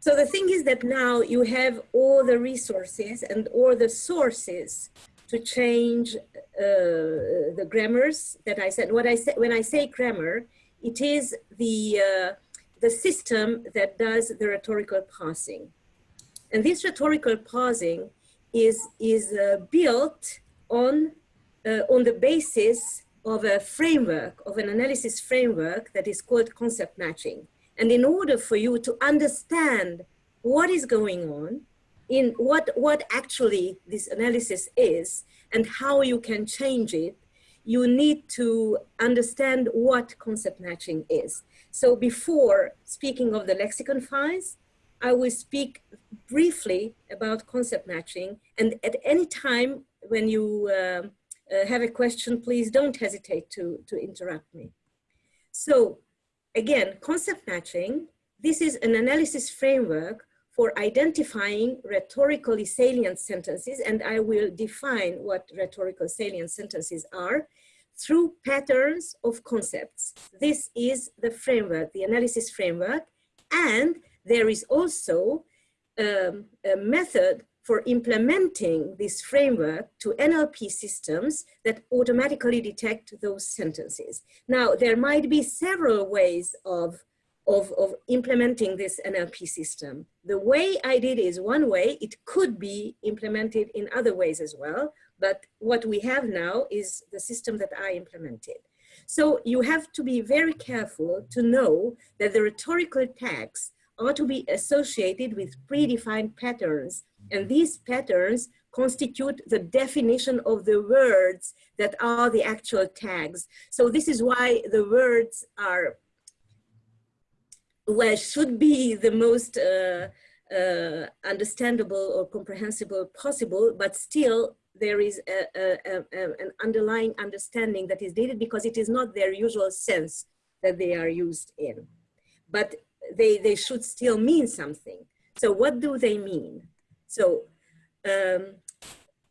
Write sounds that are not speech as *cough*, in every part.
so the thing is that now you have all the resources and all the sources to change uh, the grammars that I said. What I said when I say grammar, it is the uh, the system that does the rhetorical parsing, and this rhetorical parsing is is uh, built on uh, on the basis of a framework of an analysis framework that is called concept matching. And in order for you to understand what is going on, in what, what actually this analysis is and how you can change it, you need to understand what concept matching is. So before speaking of the lexicon files, I will speak briefly about concept matching. And at any time when you uh, uh, have a question, please don't hesitate to, to interrupt me. So Again, concept matching, this is an analysis framework for identifying rhetorically salient sentences, and I will define what rhetorical salient sentences are through patterns of concepts. This is the framework, the analysis framework, and there is also um, a method for implementing this framework to NLP systems that automatically detect those sentences. Now, there might be several ways of, of, of implementing this NLP system. The way I did is one way, it could be implemented in other ways as well, but what we have now is the system that I implemented. So you have to be very careful to know that the rhetorical tags are to be associated with predefined patterns and these patterns constitute the definition of the words that are the actual tags. So this is why the words are, well, should be the most uh, uh, understandable or comprehensible possible, but still there is a, a, a, an underlying understanding that is needed because it is not their usual sense that they are used in. But they, they should still mean something. So what do they mean? So um,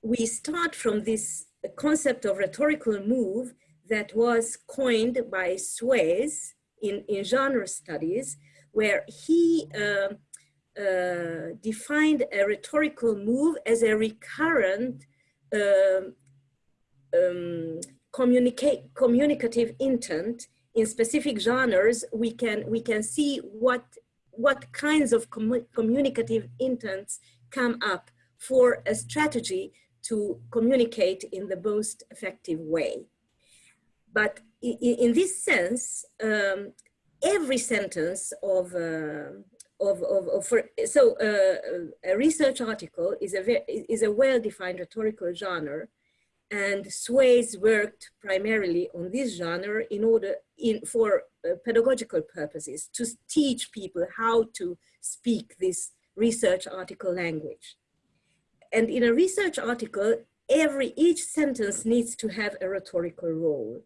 we start from this concept of rhetorical move that was coined by Swales in, in genre studies, where he uh, uh, defined a rhetorical move as a recurrent um, um, communicate, communicative intent in specific genres. We can, we can see what, what kinds of com communicative intents come up for a strategy to communicate in the most effective way. But in, this sense, um, every sentence of, uh, of, of, of for, so uh, a research article is a, is a well-defined rhetorical genre and Swales worked primarily on this genre in order in for uh, pedagogical purposes to teach people how to speak this research article language. And in a research article, every, each sentence needs to have a rhetorical role.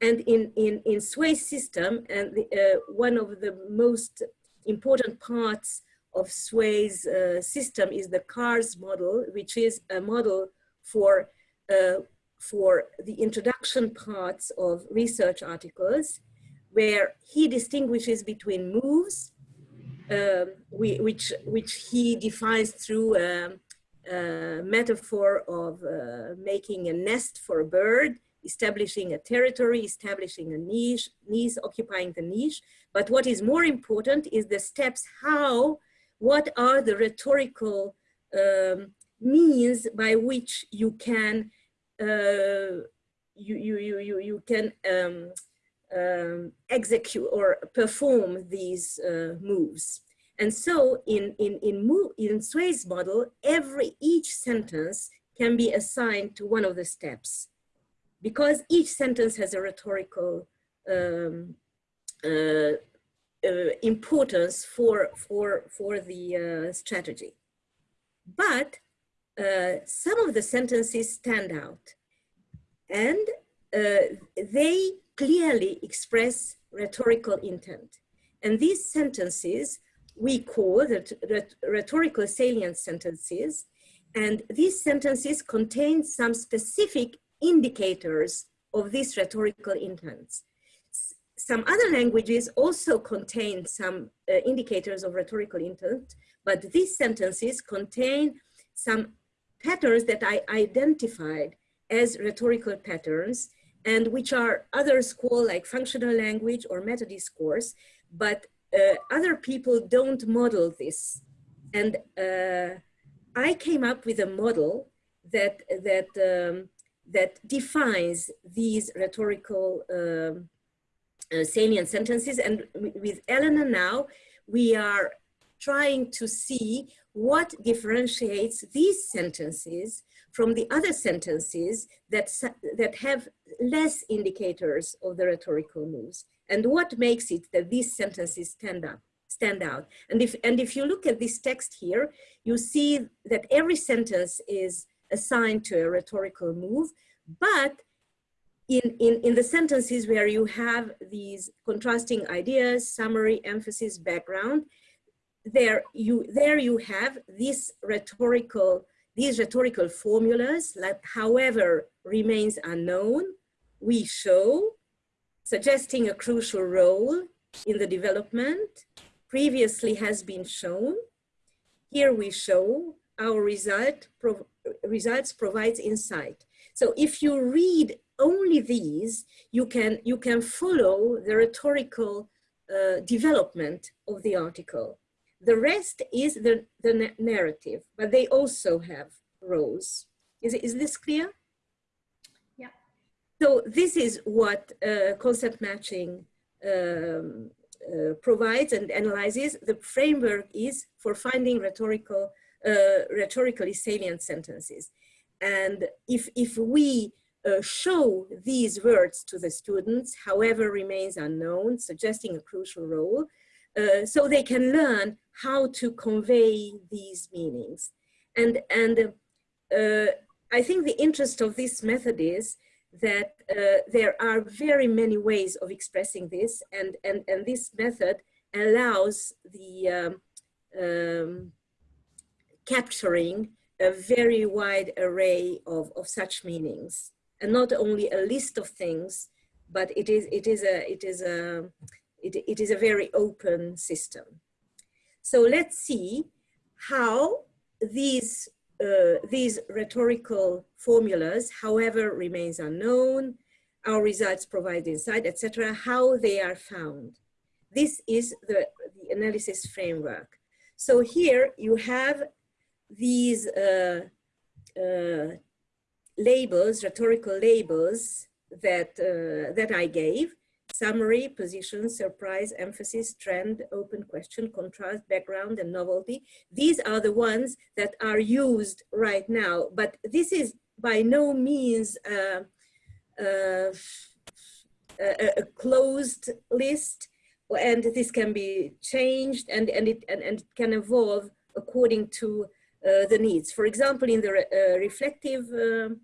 And in, in, in Swales system, and the, uh, one of the most important parts of Swales uh, system is the CARS model, which is a model for, uh, for the introduction parts of research articles, where he distinguishes between moves, we, which, which he defines through um, a metaphor of uh, making a nest for a bird, establishing a territory, establishing a niche, niche, occupying the niche. But what is more important is the steps, how, what are the rhetorical um, means by which you can uh, you, you, you, you, you can um, um, execute or perform these uh, moves. And so in, in, in, move, in Swales model, every, each sentence can be assigned to one of the steps because each sentence has a rhetorical um, uh, uh, importance for, for, for the uh, strategy. But uh, some of the sentences stand out and uh, they clearly express rhetorical intent. And these sentences we call the rhetorical salient sentences. And these sentences contain some specific indicators of these rhetorical intents. some other languages also contain some uh, indicators of rhetorical intent, but these sentences contain some patterns that I identified as rhetorical patterns and which are others call like functional language or meta discourse, but uh, other people don't model this. And uh, I came up with a model that, that, um, that defines these rhetorical um, uh, salient sentences. And with Elena now, we are trying to see what differentiates these sentences from the other sentences that, that have less indicators of the rhetorical moves. And what makes it that these sentences stand up stand out? And if and if you look at this text here you see that every sentence is assigned to a rhetorical move but in, in, in the sentences where you have these contrasting ideas, summary, emphasis, background, there you, there you have this rhetorical, these rhetorical formulas, like however remains unknown, we show, suggesting a crucial role in the development, previously has been shown. Here we show our result, results provides insight. So if you read only these, you can, you can follow the rhetorical uh, development of the article. The rest is the, the narrative, but they also have rows. Is, is this clear? Yeah. So this is what uh, concept matching um, uh, provides and analyzes. The framework is for finding rhetorical, uh, rhetorically salient sentences. And if, if we uh, show these words to the students, however remains unknown, suggesting a crucial role, uh, so they can learn how to convey these meanings. And, and uh, I think the interest of this method is that uh, there are very many ways of expressing this and, and, and this method allows the um, um, capturing a very wide array of, of such meanings and not only a list of things, but it is, it is, a, it is, a, it, it is a very open system. So let's see how these, uh, these rhetorical formulas, however remains unknown, our results provide insight, etc., how they are found. This is the, the analysis framework. So here you have these uh, uh, labels, rhetorical labels that, uh, that I gave, summary, position, surprise, emphasis, trend, open question, contrast, background, and novelty. These are the ones that are used right now, but this is by no means uh, uh, a, closed list, and this can be changed and, and, it, and, and it can evolve according to uh, the needs. For example, in the re uh, reflective um,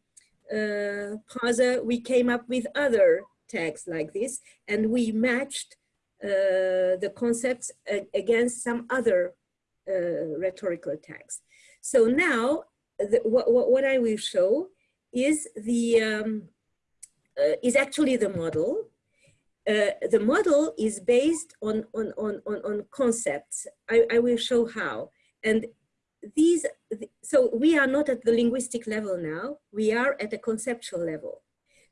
uh, parser, we came up with other tags like this, and we matched the concepts against some other rhetorical tags. So now, the, what, what I will show is the um, uh, is actually the model. Uh, the model is based on on on on, on concepts. I, I will show how, and these, so we are not at the linguistic level now, we are at a conceptual level.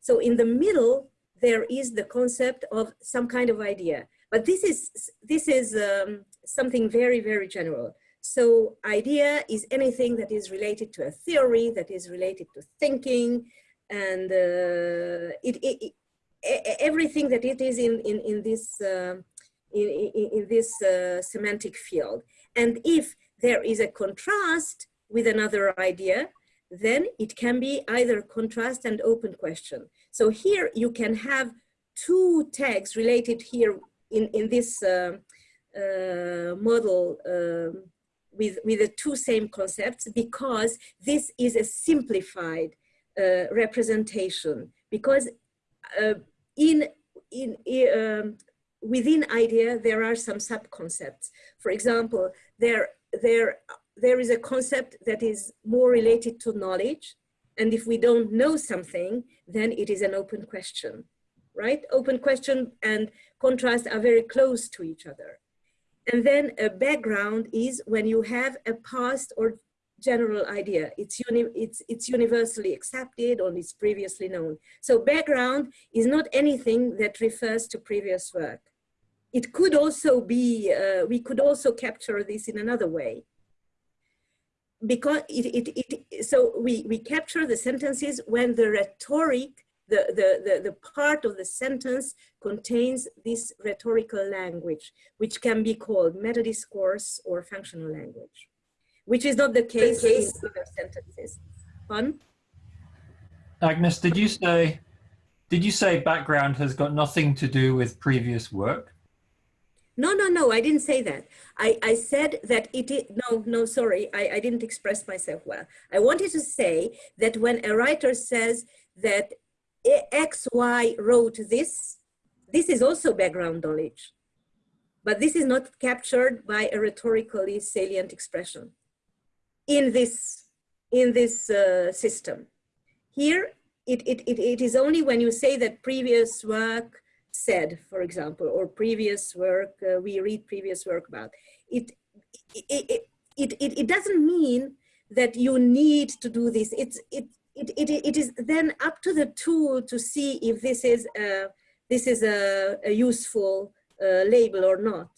So in the middle, there is the concept of some kind of idea. But this is, this is um, something very, very general. So idea is anything that is related to a theory, that is related to thinking, and uh, it, it, it, everything that it is in, in, in this, uh, in, in, in, this uh, semantic field. And if there is a contrast with another idea, then it can be either contrast and open question. So here you can have two tags related here in, in this uh, uh, model um, with, with the two same concepts because this is a simplified uh, representation because uh, in, in, um, within idea there are some sub-concepts. For example, there there, there is a concept that is more related to knowledge. And if we don't know something, then it is an open question. right? Open question and contrast are very close to each other. And then a background is when you have a past or general idea. It's, uni it's, it's universally accepted or it's previously known. So background is not anything that refers to previous work. It could also be, uh, we could also capture this in another way. Because it, it, it, so we, we capture the sentences when the rhetoric the, the, the, the, part of the sentence contains this rhetorical language, which can be called meta discourse or functional language which is not the case, the case. in other sentences. Fun? Agnes, did you say did you say background has got nothing to do with previous work? No, no, no, I didn't say that. I, I said that it is, no, no, sorry, I, I didn't express myself well. I wanted to say that when a writer says that X, Y wrote this, this is also background knowledge. But this is not captured by a rhetorically salient expression in this, in this uh, system. Here, it, it, it, it is only when you say that previous work said, for example, or previous work, uh, we read previous work about, it, it, it, it, it, doesn't mean that you need to do this. It's, it, it, it, it is then up to the tool to see if this is a, this is a, a useful uh, label or not.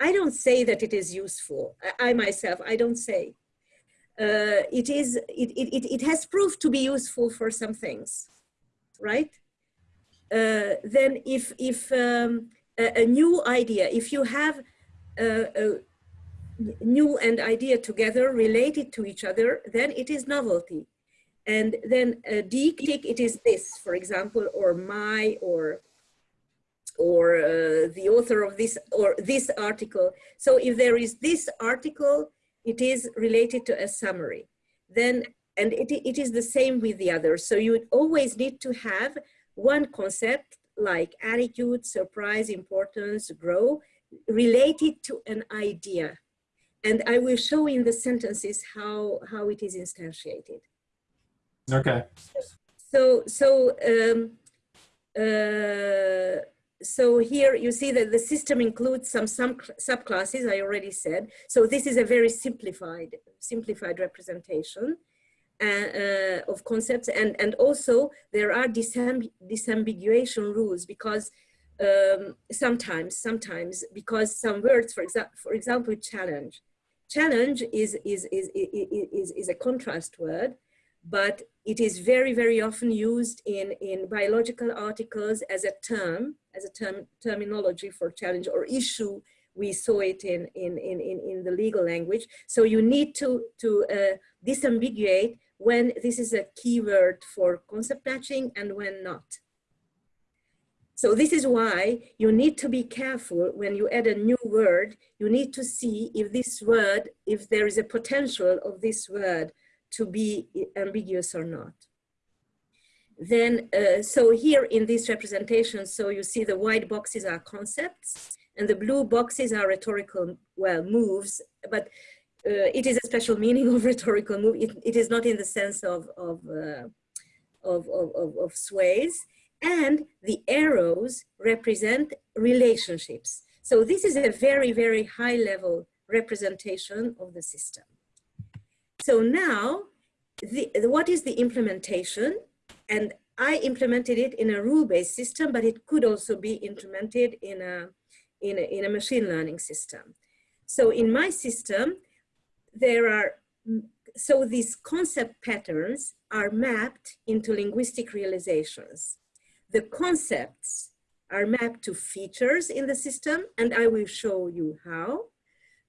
I don't say that it is useful. I, I myself, I don't say uh, it is it, it, it has proved to be useful for some things, right? Uh, then if if um, a, a, new idea, if you have a, new and idea together related to each other, then it is novelty. And then a deictic, it is this, for example, or my, or or uh, the author of this, or this article. So if there is this article, it is related to a summary. Then, and it, it is the same with the others. So you always need to have one concept like attitude, surprise, importance, grow, related to an idea. And I will show in the sentences how, how it is instantiated. Okay. So, so um, uh, so here you see that the system includes some, some subclasses, I already said. So this is a very simplified, simplified representation uh, uh, of concepts. And, and also there are disamb disambiguation rules because um, sometimes, sometimes, because some words, for, exa for example, challenge. Challenge is, is, is, is, is a contrast word but it is very, very often used in, in biological articles as a term, as a term, terminology for challenge or issue. We saw it in, in, in, in, the legal language. So you need to, to uh, disambiguate when this is a keyword for concept matching and when not. So this is why you need to be careful when you add a new word, you need to see if this word, if there is a potential of this word to be ambiguous or not. Then, uh, so here in this representation, so you see the white boxes are concepts and the blue boxes are rhetorical, well, moves, but uh, it is a special meaning of *laughs* rhetorical move. It, it is not in the sense of, of, uh, of, of, of, of Swales. And the arrows represent relationships. So this is a very, very high level representation of the system. So now, the, what is the implementation? And I implemented it in a rule-based system, but it could also be implemented in a, in a, in a machine learning system. So in my system, there are, mm, so these concept patterns are mapped into linguistic realizations. The concepts are mapped to features in the system, and I will show you how.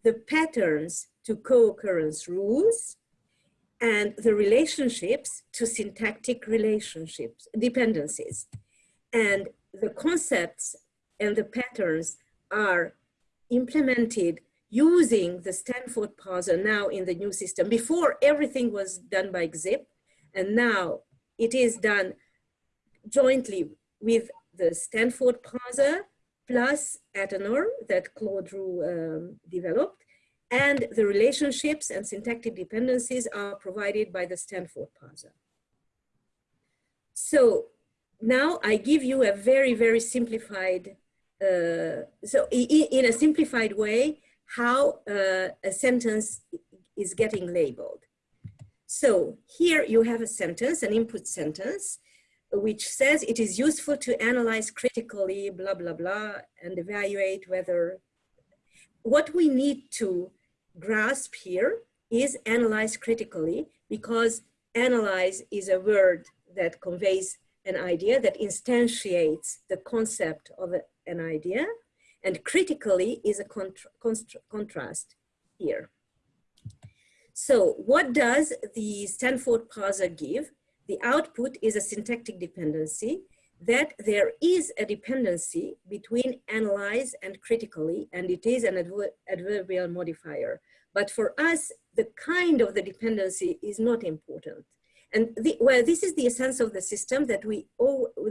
The patterns to co-occurrence rules, and the relationships to syntactic relationships, dependencies. And the concepts and the patterns are implemented using the Stanford parser now in the new system. Before everything was done by XIP and now it is done jointly with the Stanford parser plus Athanor that Claude Roux um, developed and the relationships and syntactic dependencies are provided by the Stanford parser. So now I give you a very, very simplified, uh, so in, a simplified way, how uh, a sentence is getting labeled. So here you have a sentence, an input sentence, which says it is useful to analyze critically, blah, blah, blah, and evaluate whether, what we need to grasp here is analyze critically because analyze is a word that conveys an idea that instantiates the concept of an idea and critically is a contra contrast here. So what does the Stanford parser give? The output is a syntactic dependency that there is a dependency between analyze and critically, and it is an adver adverbial modifier. But for us, the kind of the dependency is not important. And the, well, this is the essence of the system that we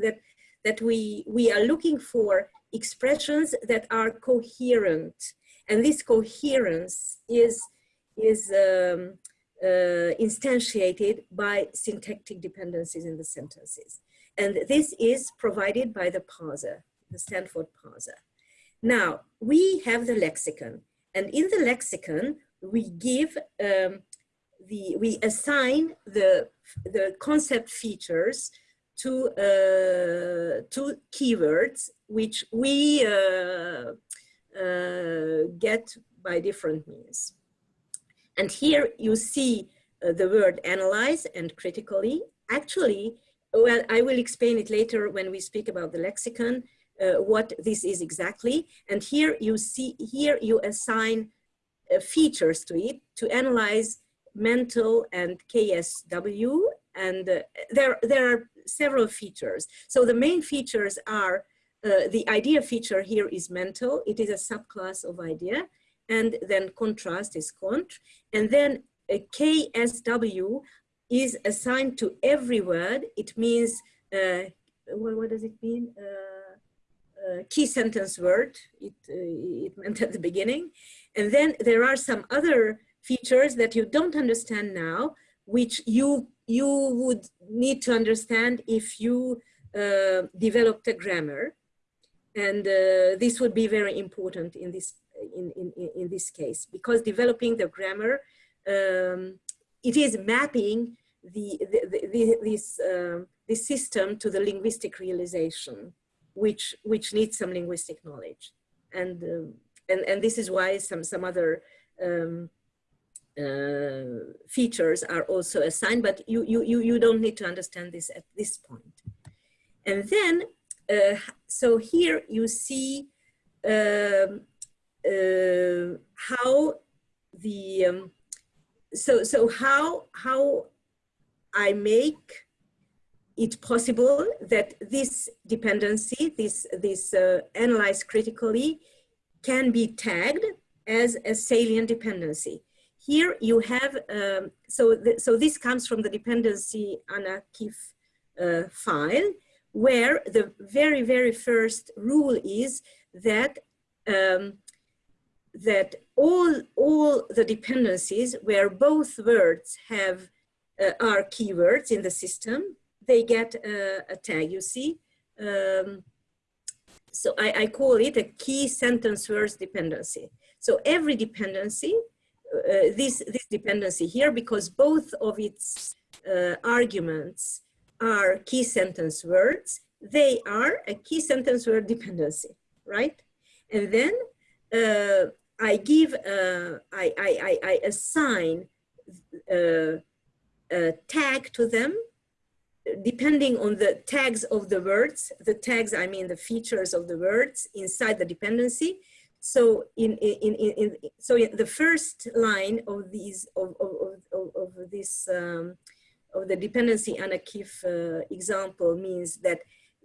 that that we we are looking for expressions that are coherent, and this coherence is is um, uh, instantiated by syntactic dependencies in the sentences, and this is provided by the parser, the Stanford parser. Now we have the lexicon, and in the lexicon we give um, the we assign the the concept features to uh, to keywords which we uh, uh, get by different means. And here you see uh, the word analyze and critically. Actually, well, I will explain it later when we speak about the lexicon, uh, what this is exactly. And here you see, here you assign uh, features to it to analyze mental and KSW, and uh, there, there are several features. So the main features are, uh, the idea feature here is mental, it is a subclass of idea, and then contrast is contr, and then a KSW is assigned to every word. It means, uh, what, what, does it mean? Uh, uh, key sentence word, it, uh, it meant at the beginning. And then there are some other features that you don't understand now, which you, you would need to understand if you uh, developed a grammar. And uh, this would be very important in this, in, in, in this case, because developing the grammar, um, it is mapping the, the, the, this, uh, this system to the linguistic realization, which, which needs some linguistic knowledge. And, um, and, and this is why some, some other um, uh, features are also assigned, but you, you, you, you don't need to understand this at this point. And then, uh, so here you see um, uh, how the, um, so, so how, how I make it possible that this dependency, this, this uh, analyzed critically, can be tagged as a salient dependency. Here you have, um, so, the, so this comes from the dependency Anakif uh, file, where the very, very first rule is that um, that all, all the dependencies where both words have uh, are keywords in the system, they get uh, a tag, you see. Um, so I, I call it a key sentence words dependency. So every dependency uh, this, this dependency here because both of its uh, arguments are key sentence words, they are a key sentence word dependency, right? And then uh, I give, uh, I, I, I, assign uh, a tag to them depending on the tags of the words, the tags, I mean the features of the words inside the dependency, so in, in, in, in, so in the first line of these of, of, of, of this um, of the dependency Anakif uh, example means that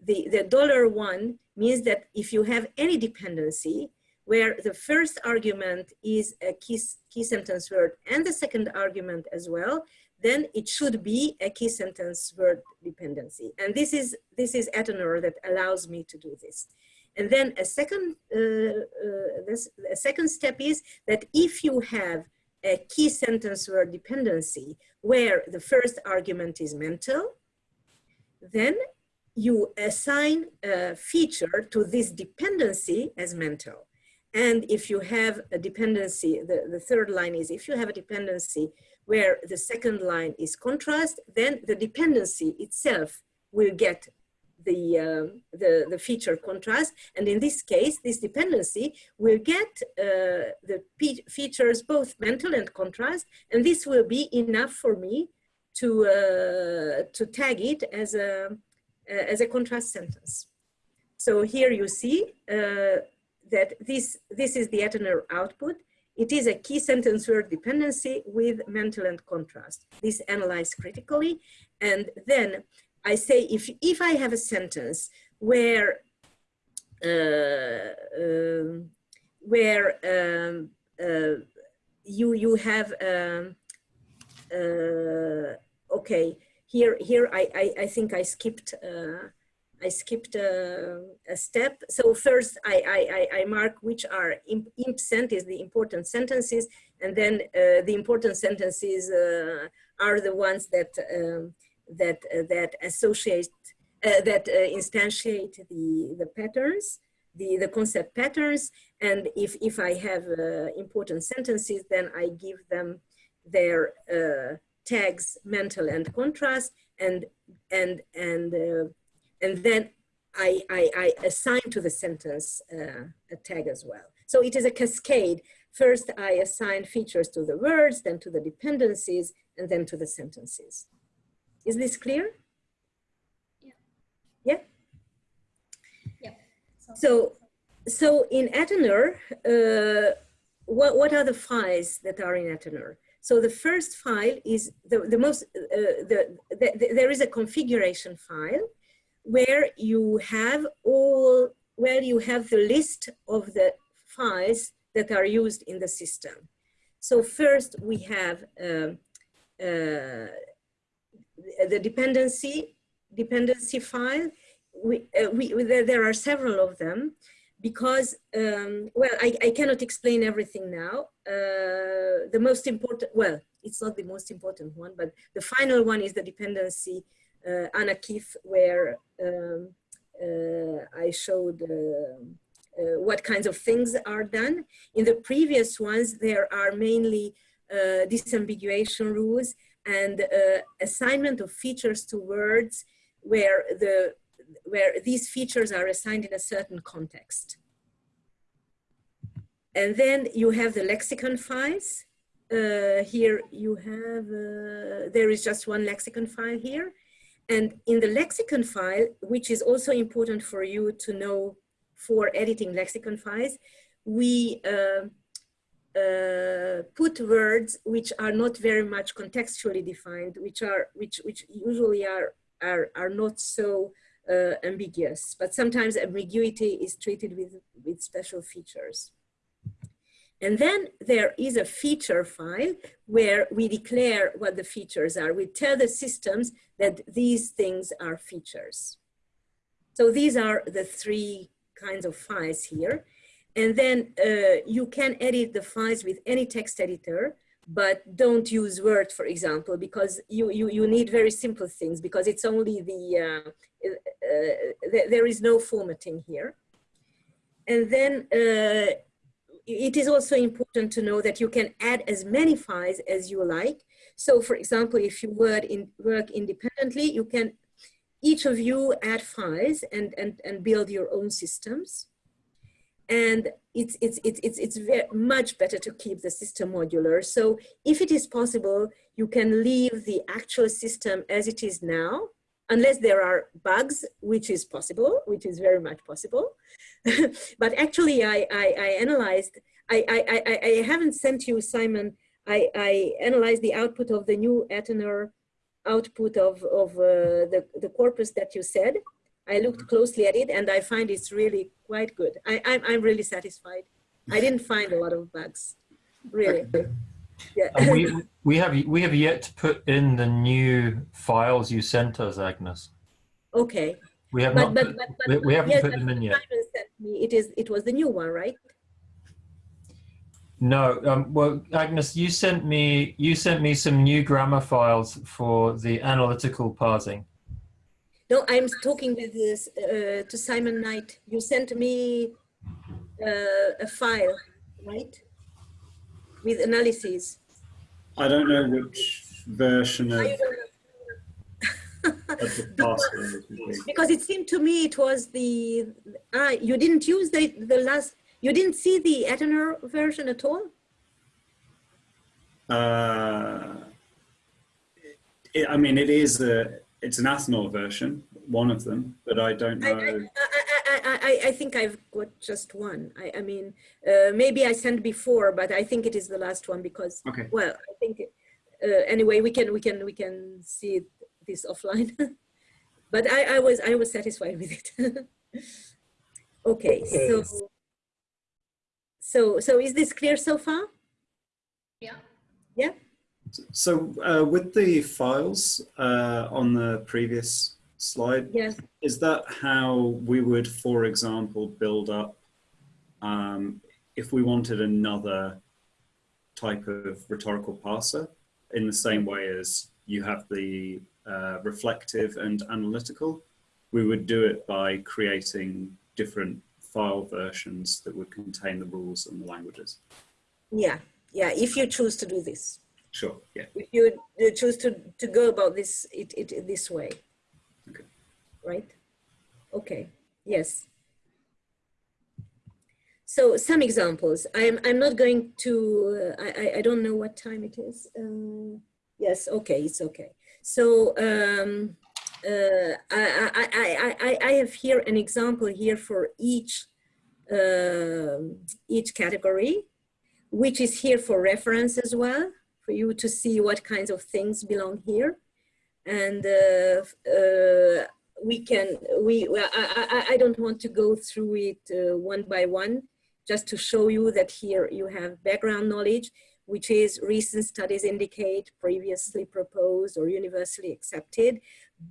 the, the dollar one means that if you have any dependency where the first argument is a key, key sentence word and the second argument as well, then it should be a key sentence word dependency. And this is, this is Athanor that allows me to do this. And then a second, uh, uh, this, a second step is that if you have a key sentence word dependency where the first argument is mental, then you assign a feature to this dependency as mental. And if you have a dependency, the, the third line is if you have a dependency where the second line is contrast, then the dependency itself will get the, uh, the, the feature contrast. And in this case, this dependency will get uh, the features both mental and contrast. And this will be enough for me to, uh, to tag it as a, as a contrast sentence. So here you see uh, that this, this is the Athanor output. It is a key sentence word dependency with mental and contrast. This analyzed critically. And then I say, if, if I have a sentence where, uh, um, where um, uh, you, you have, um, uh, okay, here, here I, I, I think I skipped, uh, I skipped a, a, step. So first I, I, I mark which are imp, is the important sentences, and then uh, the important sentences uh, are the ones that um, that uh, that associate uh, that uh, instantiate the the patterns, the the concept patterns, and if if I have uh, important sentences, then I give them their tags mental and contrast and and and and then I, I, I, assign to the sentence uh, a tag as well. So it is a cascade. First, I assign features to the words, then to the dependencies, and then to the sentences. Is this clear? Yeah. Yeah? Yeah. So, so in Athanor, uh, what, what are the files that are in Athanor? So the first file is the, the most, uh, the, the, the, there is a configuration file where you have all, where you have the list of the files that are used in the system. So first we have um, uh, the dependency, dependency file. We, uh, we, there, are several of them because, um, well, I, I, cannot explain everything now. Uh, the most important, well, it's not the most important one, but the final one is the dependency uh, Anna Keith, where um, uh, I showed uh, what kinds of things are done. In the previous ones, there are mainly disambiguation rules and assignment of features to words where the where these features are assigned in a certain context. And then you have the lexicon files. Uh, here you have, uh, there is just one lexicon file here. And in the lexicon file, which is also important for you to know for editing lexicon files, we uh, uh, put words which are not very much contextually defined, which are which which usually are are are not so uh, ambiguous. But sometimes ambiguity is treated with with special features. And then there is a feature file where we declare what the features are. We tell the systems that these things are features. So these are the three kinds of files here. And then uh, you can edit the files with any text editor, but don't use Word, for example, because you, you, you need very simple things because it's only the, uh, uh, th there is no formatting here. And then uh, it is also important to know that you can add as many files as you like. So for example, if you work, in, work independently, you can, each of you add files and, and, and build your own systems. And it's, it's, it's, it's, it's very much better to keep the system modular. So if it is possible, you can leave the actual system as it is now unless there are bugs, which is possible, which is very much possible. *laughs* but actually, I, I, I analyzed, I, I, I, haven't sent you, Simon, I, I analyzed the output of the new Athanor output of, of uh, the, the corpus that you said. I looked closely at it and I find it's really quite good. I, I'm, I'm really satisfied. I didn't find a lot of bugs, really. Yeah. we, *laughs* we have we have yet to put in the new files you sent us, Agnes. Okay. We have but, not. But, but, we, we, haven't yes, put them in yet. Me, it is. It was the new one, right? No. Um, well, Agnes, you sent me you sent me some new grammar files for the analytical parsing. No, I'm talking with this, uh, to Simon Knight. You sent me uh, a file, right? With analyses. I don't know which version of, I don't know. of the *laughs* password. Because it seemed to me it was the, ah, you didn't use the, the last, you didn't see the Athanor version at all? Uh, it, I mean, it is a, it's an Athanor version, one of them, but I don't I, I, know. I, I, I, I think I've got just one. I, I mean, uh, maybe I sent before, but I think it is the last one because, Okay. well, I think, uh, anyway, we can, we can, we can see this offline. *laughs* but I, I was, I was satisfied with it. *laughs* okay, so, so, so is this clear so far? Yeah. Yeah? So uh, with the files uh, on the previous slide, Yes. is that how we would, for example, build up um, if we wanted another type of rhetorical parser in the same way as you have the uh, reflective and analytical, we would do it by creating different file versions that would contain the rules and the languages. Yeah, yeah, if you choose to do this. Sure, yeah. if you uh, choose to, to go about this it, it this way. Okay. right? Okay. Yes. So some examples. I'm i'm not going to uh, I, I i don't know what time it is. Um, yes okay it's okay. So um uh, I, I, I, I, I have here an example here for each um each category which is here for reference as well for you to see what kinds of things belong here. And uh, uh, we can, we, I, I, I don't want to go through it uh, one by one, just to show you that here you have background knowledge, which is recent studies indicate previously proposed or universally accepted.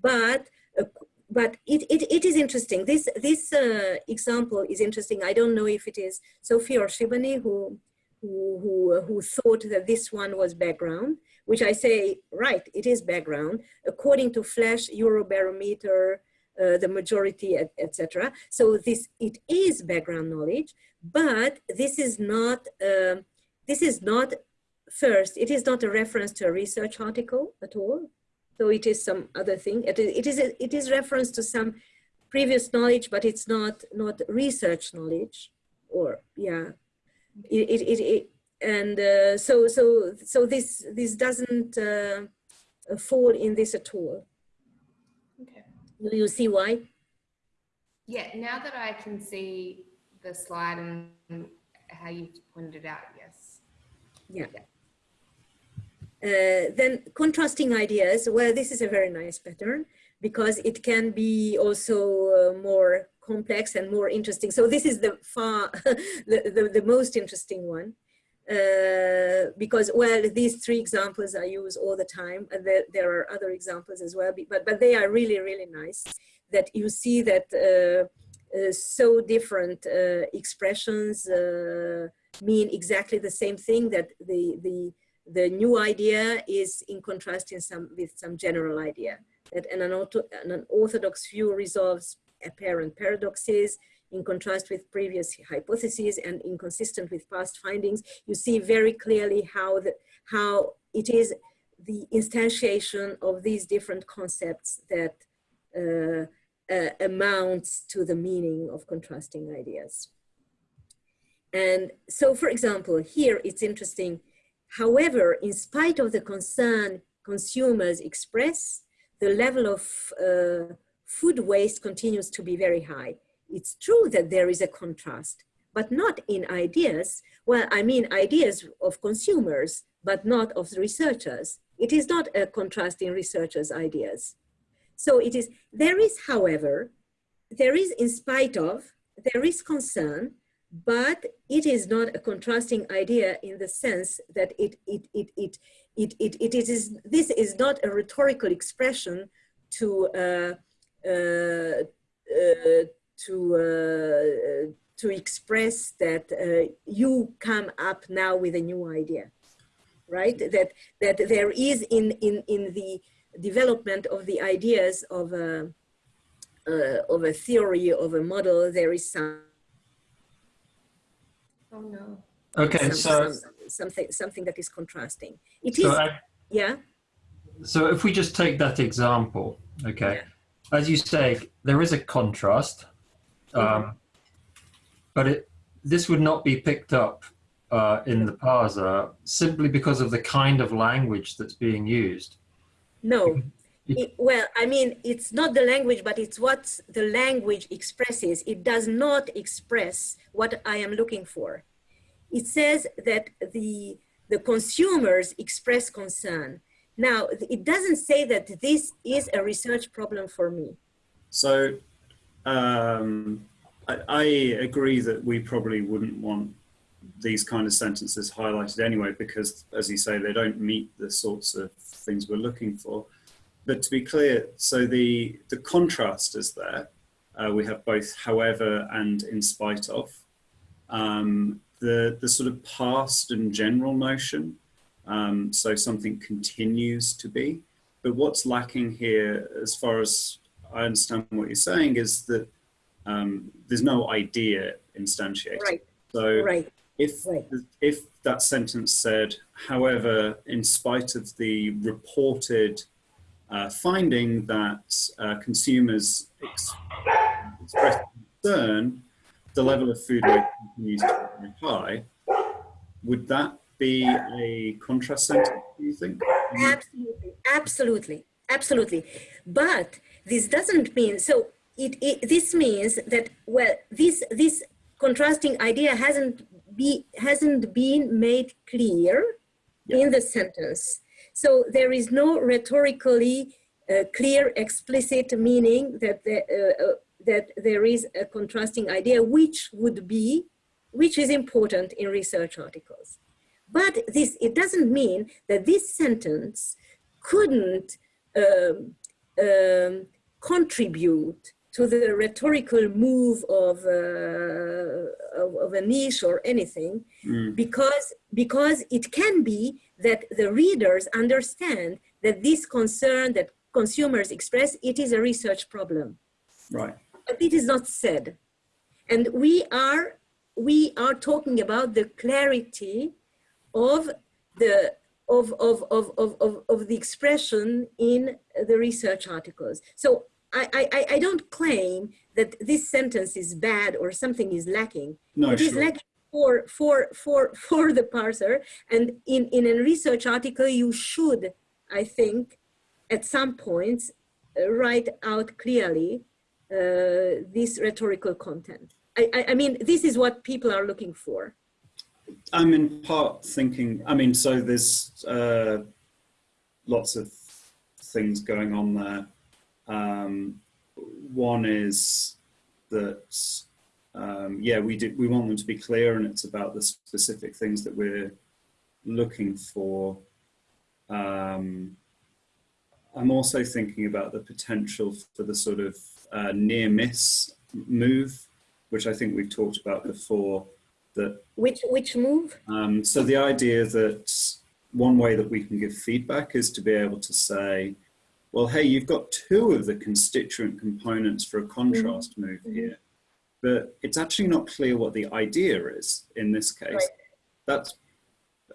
But, uh, but it, it, it is interesting. This, this uh, example is interesting. I don't know if it is Sophie or Shibani who who, who, thought that this one was background, which I say, right, it is background, according to Flash, Eurobarometer, uh, the majority, etc. So this, it is background knowledge, but this is not, um, this is not, first, it is not a reference to a research article at all. So it is some other thing. It is, it is, a, it is reference to some previous knowledge, but it's not, not research knowledge or, yeah, it, it, it, it and uh, so so so this this doesn't uh, fall in this at all. Okay. Do you see why? Yeah, now that I can see the slide and how you've pointed it out, yes. Yeah. Uh, then contrasting ideas, well, this is a very nice pattern because it can be also uh, more complex and more interesting. So this is the far, *laughs* the, the, the, most interesting one. Uh, because, well, these three examples I use all the time. And there, there are other examples as well, but, but they are really, really nice that you see that uh, uh, so different uh, expressions uh, mean exactly the same thing that the, the, the new idea is in contrast in some, with some general idea that an, an orthodox view resolves apparent paradoxes in contrast with previous hypotheses and inconsistent with past findings. You see very clearly how, the, how it is the instantiation of these different concepts that uh, uh, amounts to the meaning of contrasting ideas. And so, for example, here it's interesting. However, in spite of the concern consumers express, the level of uh, food waste continues to be very high. It's true that there is a contrast, but not in ideas. Well, I mean ideas of consumers, but not of researchers. It is not a contrast in researchers' ideas. So it is, there is, however, there is in spite of, there is concern, but it is not a contrasting idea in the sense that it, it, it, it, it, it, it is, this is not a rhetorical expression to, uh, to, uh, to express that uh, you come up now with a new idea, right? That, that there is in, in, in the development of the ideas of, uh, uh, of a theory of a model, there is some, Oh no. Okay, some- so some- something something that is contrasting. It so, is, I- yeah, so if we just take that example, okay, as you say, there is a contrast, um, but it this would not be picked up uh, in the parser simply because of the kind of language that's being used. no. It- well, I mean, it's not the language, but it's what the language expresses. It does not express what I am looking for. It says that the the consumers express concern. Now, it doesn't say that this is a research problem for me. So um, I, I agree that we probably wouldn't want these kind of sentences highlighted anyway, because as you say, they don't meet the sorts of things we're looking for. But to be clear, so the, the contrast is there. Uh, we have both however and in spite of. Um, the, the sort of past and general notion, um, so something continues to be. But what's lacking here, as far as I understand what you're saying, is that um, there's no idea instantiated. Right, So right. if Right. if that sentence said, however, in spite of the reported uh, finding that uh, consumers ex- express concern, the level of food waste continues to be very high. Would that be a contrast center, Do you think? Absolutely, absolutely, absolutely. But this doesn't mean so. It, it this means that well, this this contrasting idea hasn't be hasn't been made clear in the sentence. So there is no rhetorically uh, clear, explicit meaning that the, uh, uh, that there is a contrasting idea, which would be, which is important in research articles. But this, it doesn't mean that this sentence couldn't um, um, contribute to the rhetorical move of, uh, of, of a niche or anything, Mm, because, because it can be that the readers understand that this concern that consumers express, it is a research problem right. but it is not said. And we are, we are talking about the clarity of the, of, of, of, of, of, of the expression in the research articles. So I, I, I don't claim that this sentence is bad or something is lacking. No, It is sure. lacking for, for, for, for the parser. And in, in a research article, you should, I think, at some points, uh, write out clearly uh, this rhetorical content. I, I, I mean, this is what people are looking for. I'm in part thinking, I mean, so there's uh, lots of things going on there. Um, one is that, um, yeah, we do, we want them to be clear and it's about the specific things that we're looking for. Um, I'm also thinking about the potential for the sort of uh, near miss move, which I think we've talked about before, that Which, which move? um, so the idea that one way that we can give feedback is to be able to say, well, hey, you've got two of the constituent components for a contrast move Mhm. here, but it's actually not clear what the idea is in this case. Right. That's,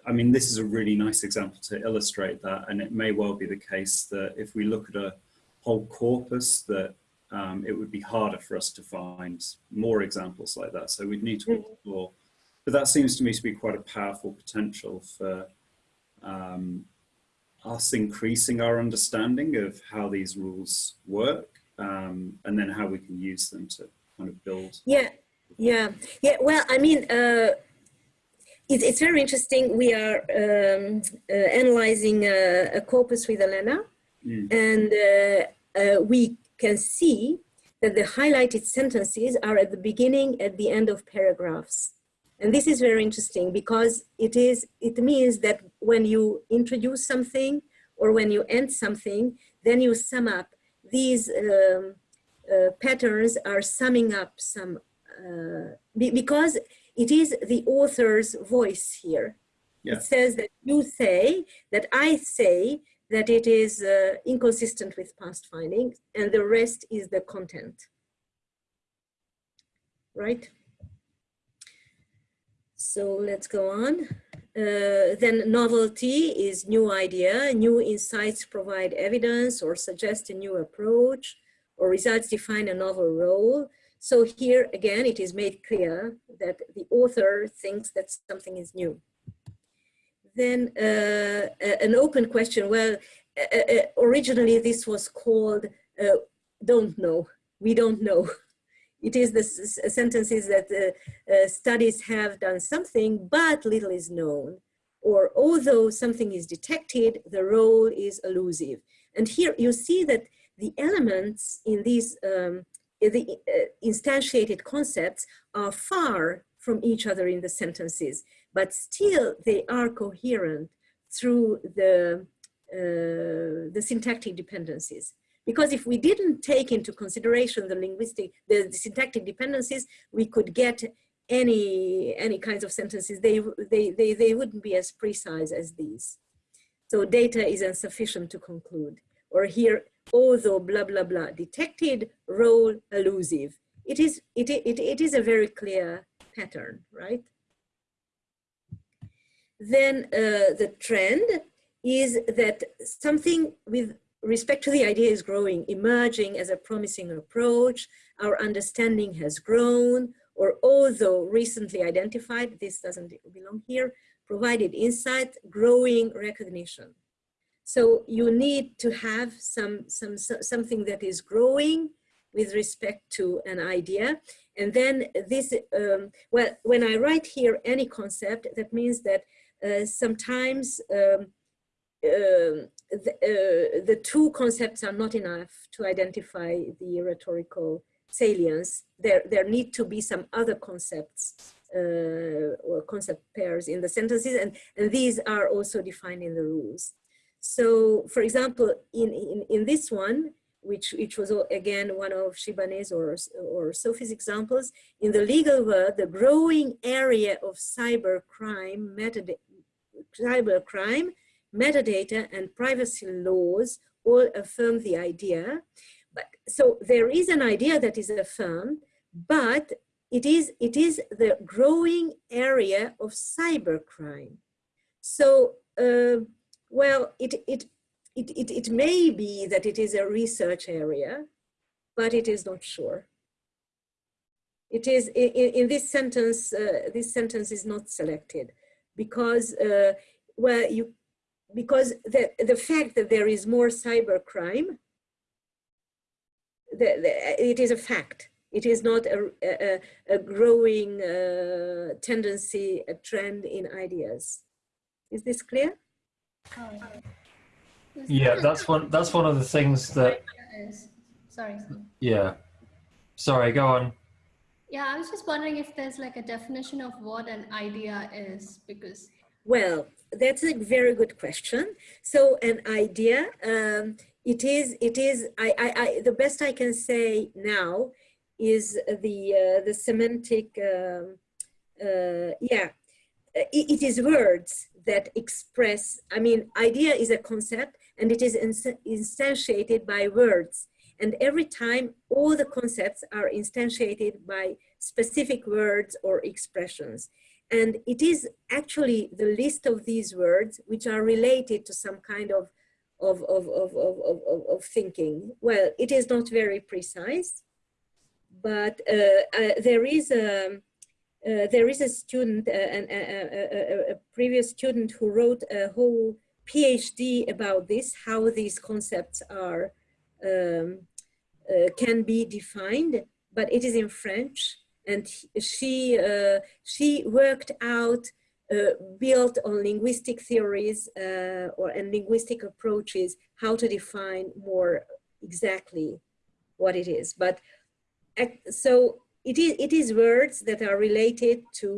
I mean, this is a really nice example to illustrate that, and it may well be the case that if we look at a whole corpus, that um, it would be harder for us to find more examples like that. So we'd need to Mhm. explore but that seems to me to be quite a powerful potential for um, us increasing our understanding of how these rules work um, and then how we can use them to kind of build. Yeah, yeah, yeah. Well, I mean, uh, it's, it's very interesting. We are um, uh, analyzing a, a corpus with Elena, Mm. and uh, uh, we can see that the highlighted sentences are at the beginning, at the end of paragraphs. And this is very interesting because it is it means that when you introduce something or when you end something, then you sum up. These um, uh, patterns are summing up some uh, be- because it is the author's voice here. Yeah. It says that you say that I say that it is uh, inconsistent with past findings, and the rest is the content. Right? So let's go on. Uh, then novelty is new idea, new insights provide evidence or suggest a new approach, or results define a novel role. So here again, it is made clear that the author thinks that something is new. Then uh, an open question, well, uh, uh, originally this was called uh, don't know, we don't know. *laughs* It is the sentences that uh, uh, studies have done something, but little is known. Or although something is detected, the role is elusive. And here you see that the elements in these um, the uh, instantiated concepts are far from each other in the sentences, but still they are coherent through the, uh, the syntactic dependencies. Because if we didn't take into consideration the linguistic, the, the syntactic dependencies, we could get any, any kinds of sentences. They, they, they, they wouldn't be as precise as these. So data is insufficient to conclude. Or here, although blah, blah, blah, detected, role, elusive. It is, it, it, it is a very clear pattern, right? Then uh, the trend is that something with respect to the idea is growing, emerging as a promising approach. Our understanding has grown, or although recently identified, this doesn't belong here, provided insight, growing recognition. So you need to have some, some, something that is growing with respect to an idea. And then this, um, well, when I write here any concept, that means that uh, sometimes um, the, uh, the two concepts are not enough to identify the rhetorical salience. There, there need to be some other concepts uh, or concept pairs in the sentences, and, and these are also defined in the rules. So, for example, in, in, in this one, which, which was again one of Shibani's or, or Sophie's examples, in the legal world, the growing area of cyber crime, cyber crime metadata and privacy laws all affirm the idea. But so there is an idea that is affirmed, but it is, it is the growing area of cybercrime. So, uh, well, it, it, it, it, it may be that it is a research area, but it is not sure. It is in, in this sentence, uh, this sentence is not selected because, uh, well, you because the, the fact that there is more cyber crime, the, the, it is a fact. It is not a, a, a growing uh, tendency, a trend in ideas. Is this clear? Yeah, that's one. That's one of the things that. Sorry. Yeah. Sorry. Go on. Yeah, I was just wondering if there's like a definition of what an idea is, because. Well, that's a very good question. So an idea, um, it is, it is, I, I, I, the best I can say now is the, uh, the semantic, um, uh, yeah, it, it is words that express, I mean, idea is a concept and it is instantiated by words. And every time all the concepts are instantiated by specific words or expressions. And it is actually the list of these words which are related to some kind of, of, of, of, of, of, of thinking. Well, it is not very precise, but uh, uh, there is a, uh, there is a student, uh, an, a, a, a, previous student who wrote a whole PhD about this, how these concepts are, um, uh, can be defined, but it is in French and she uh, she worked out uh, built on linguistic theories uh, or and linguistic approaches how to define more exactly what it is. But so it is it is words that are related to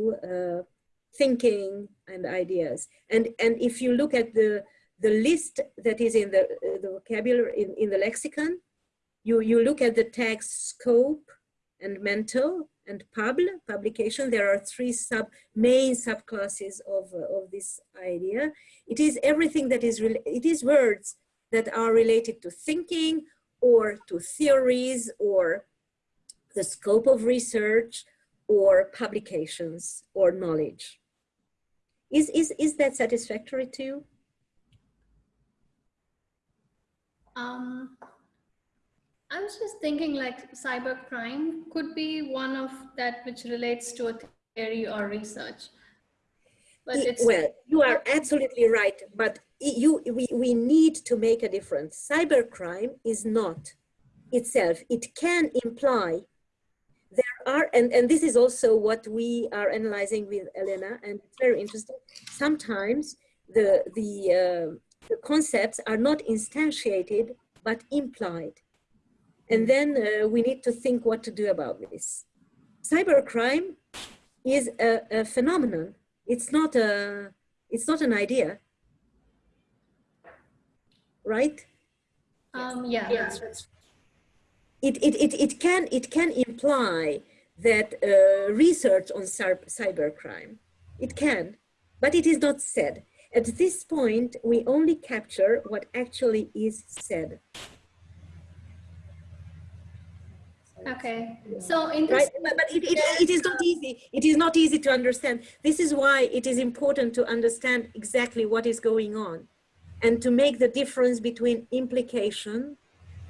thinking and ideas. And and if you look at the the list that is in the, the vocabulary in, in the lexicon you you look at the text scope and mental and pub, publication. There are three sub main subclasses of, uh, of this idea. It is everything that is, it is words that are related to thinking or to theories or the scope of research or publications or knowledge. Is, is, is that satisfactory to you? Um, I was just thinking like cybercrime could be one of that which relates to a theory or research. But it's well, you are absolutely right, but you, we, we need to make a difference. Cybercrime is not itself, it can imply there are, and, and this is also what we are analyzing with Elena, and it's very interesting. Sometimes the, the, uh, the concepts are not instantiated, but implied. And then uh, we need to think what to do about this. Cybercrime is a, a phenomenon. It's not a, it's not an idea, right? um, yeah, that's right. It, it, it, it, can, it can imply that uh, research on cybercrime, it can, but it is not said. At this point, we only capture what actually is said. Okay, so in this, right? But, but it, it, it is not easy. It is not easy to understand. This is why it is important to understand exactly what is going on and to make the difference between implication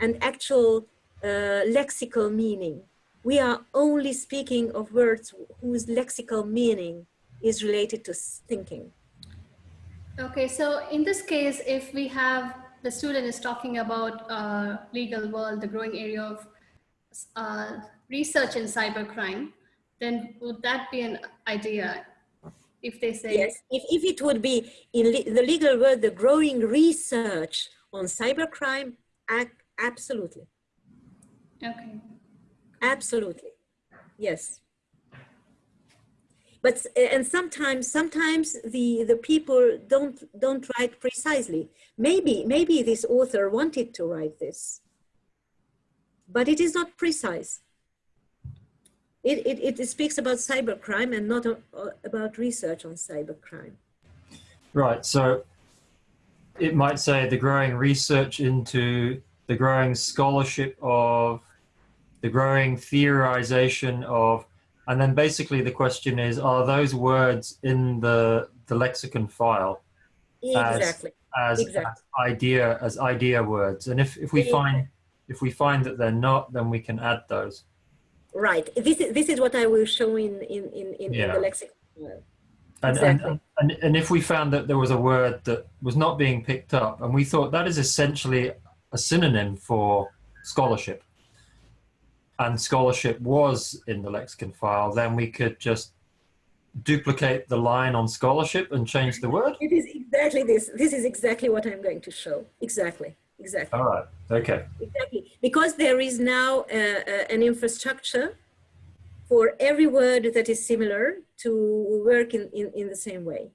and actual uh, lexical meaning. We are only speaking of words whose lexical meaning is related to thinking. okay, so in this case, if we have the student is talking about uh, legal world, the growing area of uh, research in cybercrime, then would that be an idea if they say yes if, if it would be in le the legal world the growing research on cybercrime absolutely. Okay. Absolutely. Yes. But and sometimes sometimes the the people don't don't write precisely. Maybe maybe this author wanted to write this but it is not precise. It, it, it speaks about cybercrime and not about research on cybercrime. Right, so it might say the growing research into the growing scholarship of, the growing theorization of, and then basically the question is, are those words in the, the lexicon file exactly. as, as, exactly. as idea, as idea words? And if, if we find if we find that they're not, then we can add those. Right. This is this is what I will show in in in, in, yeah. in the lexicon. And, exactly. and, and, and if we found that there was a word that was not being picked up, and we thought that is essentially a synonym for scholarship, and scholarship was in the lexicon file, then we could just duplicate the line on scholarship and change the word? It is exactly this. This is exactly what I'm going to show. Exactly exactly. All right, okay. Exactly, because there is now uh, uh, an infrastructure for every word that is similar to work in, in, in the same way.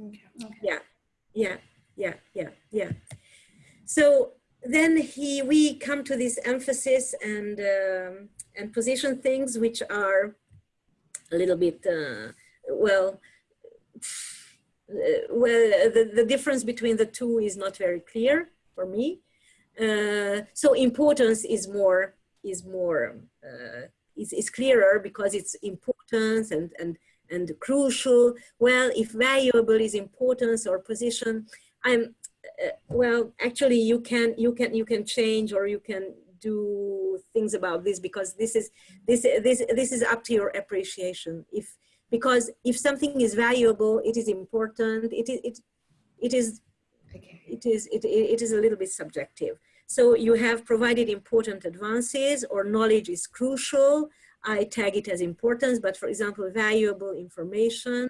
Okay. okay. Yeah, yeah, yeah, yeah, yeah. So then he, we come to this emphasis and, um, and position things which are a little bit, uh, well, uh, well, the, the difference between the two is not very clear for me. Uh, so importance is more is more uh, is, is clearer because it's importance and and and crucial. Well, if valuable is importance or position, I'm uh, well. Actually, you can you can you can change or you can do things about this because this is this this this is up to your appreciation. If because if something is valuable, it is important. It is it it is it is, it, it is a little bit subjective. So you have provided important advances or knowledge is crucial. I tag it as importance, but for example, valuable information,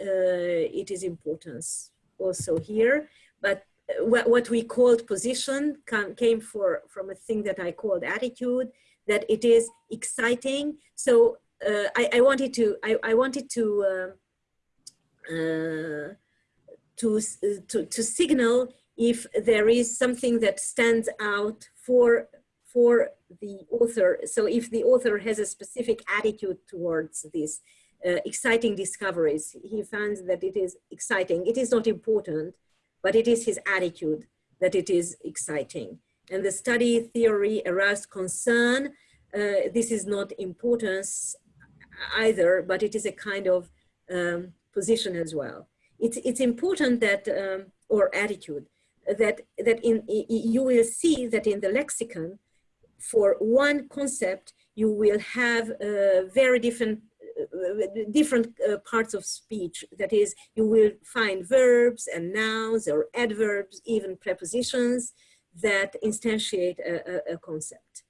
uh, it is importance also here. But uh, what, what we called position came for, from a thing that I called attitude, that it is exciting. So uh, I, I, wanted to, I, I wanted to, uh, uh to, to, to signal if there is something that stands out for, for the author, so if the author has a specific attitude towards these uh, exciting discoveries, he finds that it is exciting. It is not important, but it is his attitude that it is exciting. And the study theory aroused concern. Uh, this is not importance either, but it is a kind of um, position as well. It's, it's important that, um, or attitude, that, that in, you will see that in the lexicon, for one concept, you will have uh, very different uh, different uh, parts of speech. That is, you will find verbs and nouns or adverbs, even prepositions that instantiate a, a, a concept.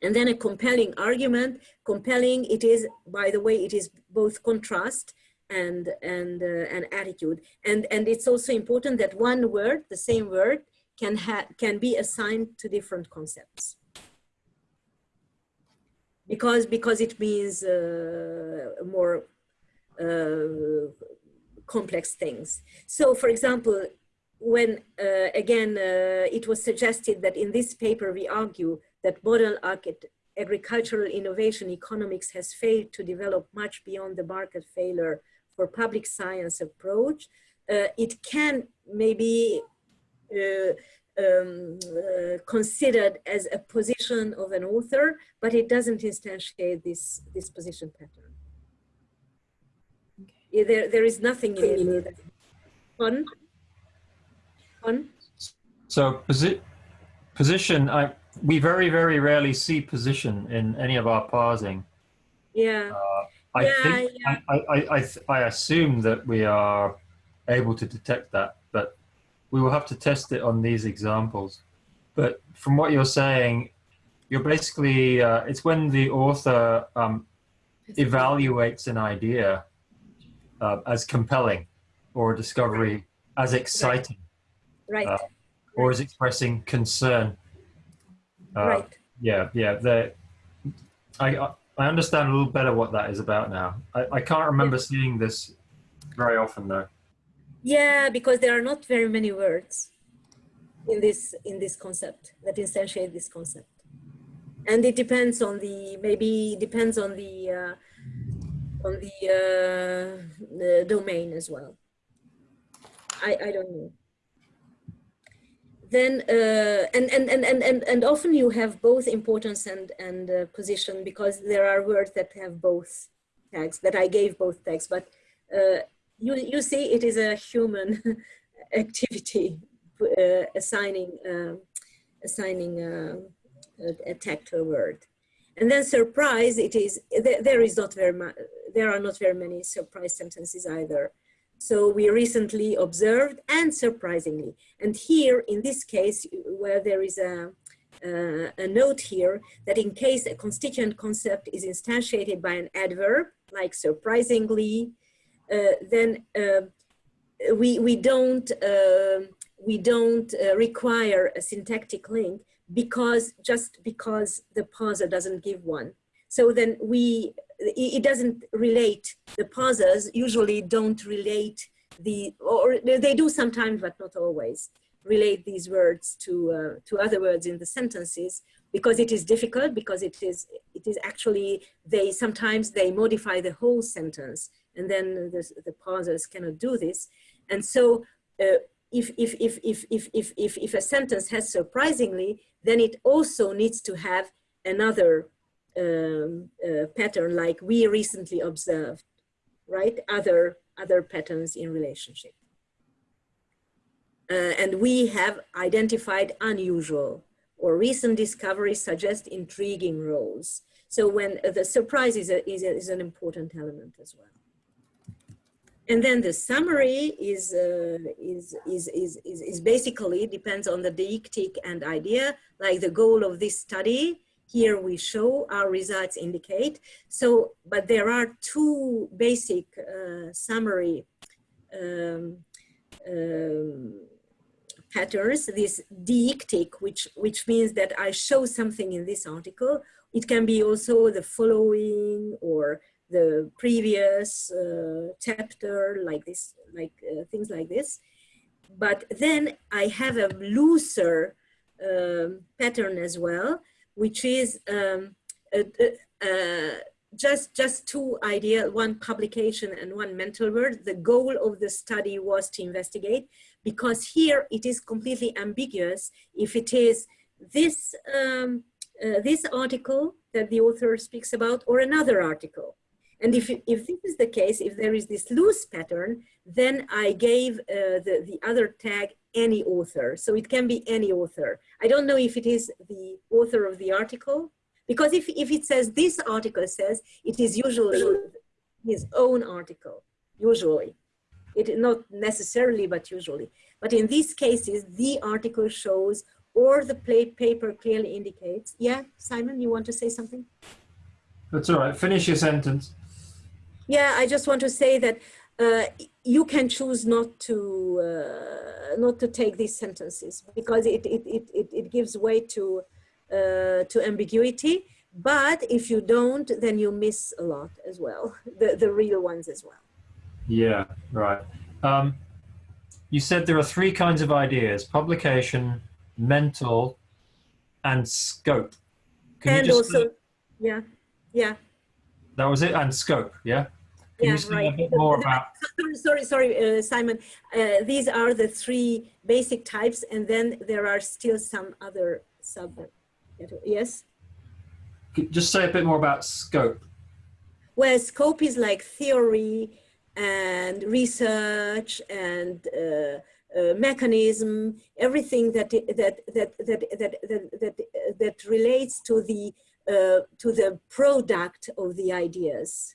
And then a compelling argument, compelling, it is, by the way, it is both contrast and, and, uh, and attitude. And, and it's also important that one word, the same word, can, ha can be assigned to different concepts. Because, because it means uh, more uh, complex things. So for example, when uh, again, uh, it was suggested that in this paper we argue that modern agricultural innovation economics has failed to develop much beyond the market failure for public science approach. Uh, it can maybe uh, um, uh, considered as a position of an author, but it doesn't instantiate this, this position pattern. Okay. There, there is nothing in it. Fun? Fun? So posi position, I, we very, very rarely see position in any of our parsing. Yeah. Uh, I yeah, think yeah. I, I, I, I assume that we are able to detect that, but we will have to test it on these examples. But from what you're saying, you're basically, uh, it's when the author um, evaluates an idea uh, as compelling or a discovery as exciting. Right. Uh, or is expressing concern. Uh, right. Yeah, yeah. The, I, I understand a little better what that is about now. I, I can't remember seeing this very often though. Yeah, because there are not very many words in this in this concept that instantiate this concept, and it depends on the maybe depends on the uh, on the, uh, the domain as well. I I don't know then uh, and, and, and, and, and, often you have both importance and, and uh, position because there are words that have both tags that I gave both tags, but uh, you, you see it is a human *laughs* activity uh, assigning, um, assigning uh, a, a tag to a word. And then surprise, it is, there, there is not very much, there are not very many surprise sentences either. So we recently observed and surprisingly, and here in this case where there is a, uh, a note here that in case a constituent concept is instantiated by an adverb, like surprisingly, uh, then uh, we, we don't, um, we don't uh, require a syntactic link because just because the parser doesn't give one. So then we it doesn't relate, the parsers usually don't relate the, or they do sometimes, but not always, relate these words to, uh, to other words in the sentences because it is difficult, because it is, it is actually, they sometimes they modify the whole sentence and then the, the parsers cannot do this. And so uh, if, if, if, if, if, if, if, if a sentence has surprisingly, then it also needs to have another um, uh, pattern like we recently observed, right? Other, other patterns in relationship. Uh, and we have identified unusual or recent discoveries suggest intriguing roles. So when uh, the surprise is, a, is, a, is, an important element as well. And then the summary is, uh, is, is, is, is, is basically depends on the deictic and idea, like the goal of this study here we show our results indicate. So, but there are two basic uh, summary um, um, patterns, this deictic, which, which means that I show something in this article. It can be also the following or the previous uh, chapter, like this, like uh, things like this. But then I have a looser um, pattern as well, which is um, just just two idea, one publication and one mental word. The goal of the study was to investigate because here it is completely ambiguous if it is this um, uh, this article that the author speaks about or another article. And if, if this is the case, if there is this loose pattern, then I gave uh, the, the other tag any author. So it can be any author. I don't know if it is the author of the article, because if, if it says this article says, it is usually his own article, usually. It not necessarily, but usually. But in these cases, the article shows or the play paper clearly indicates. Yeah, Simon, you want to say something? That's all right. Finish your sentence. Yeah, I just want to say that uh, you can choose not to uh, not to take these sentences because it it, it, it, it gives way to uh, to ambiguity. But if you don't, then you miss a lot as well, the, the real ones as well. Yeah, right. Um, you said there are three kinds of ideas, publication, mental, and scope. Can and also, yeah, yeah. That was it, and scope, yeah? Can yeah, right. a bit more about Sorry, *laughs* sorry, sorry uh, Simon. Uh, these are the three basic types, and then there are still some other sub. Yes. Just say a bit more about scope. Well, scope is like theory and research and uh, uh, mechanism, everything that that that that that that that, that relates to the uh, to the product of the ideas.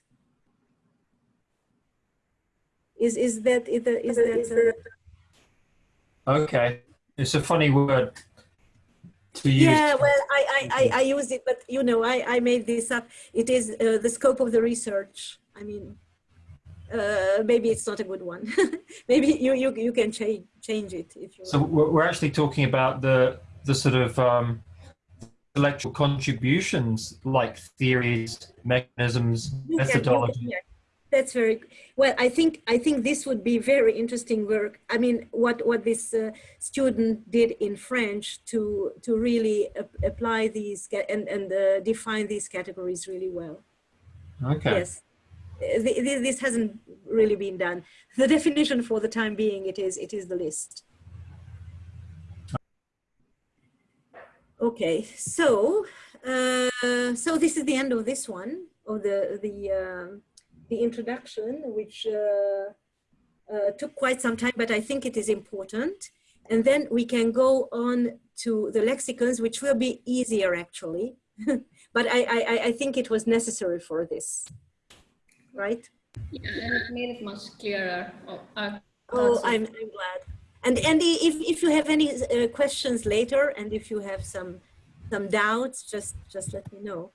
Is is that is that, is that uh, okay? It's a funny word to use. Yeah, well, I, I, I, I use it, but you know, I, I made this up. It is uh, the scope of the research. I mean, uh, maybe it's not a good one. *laughs* maybe you, you, you can change, change it if you So we're we're actually talking about the, the sort of um, intellectual contributions like theories, mechanisms, You can- you can- methodology. yeah. That's very well. I think I think this would be very interesting work. I mean, what what this uh, student did in French to to really ap- apply these and and uh, define these categories really well. Okay. Yes, Uh, th- th- this hasn't really been done. The definition for the time being, it is it is the list. Okay, so uh, so this is the end of this one of the the um the introduction, which uh, uh, took quite some time, but I think it is important. And then we can go on to the lexicons, which will be easier actually. *laughs* but I, I, I think it was necessary for this, right? Yeah, and it made it much clearer. Oh, uh, Oh. I'm, I'm glad. And Andy, if, if you have any uh, questions later, and if you have some some doubts, just just let me know.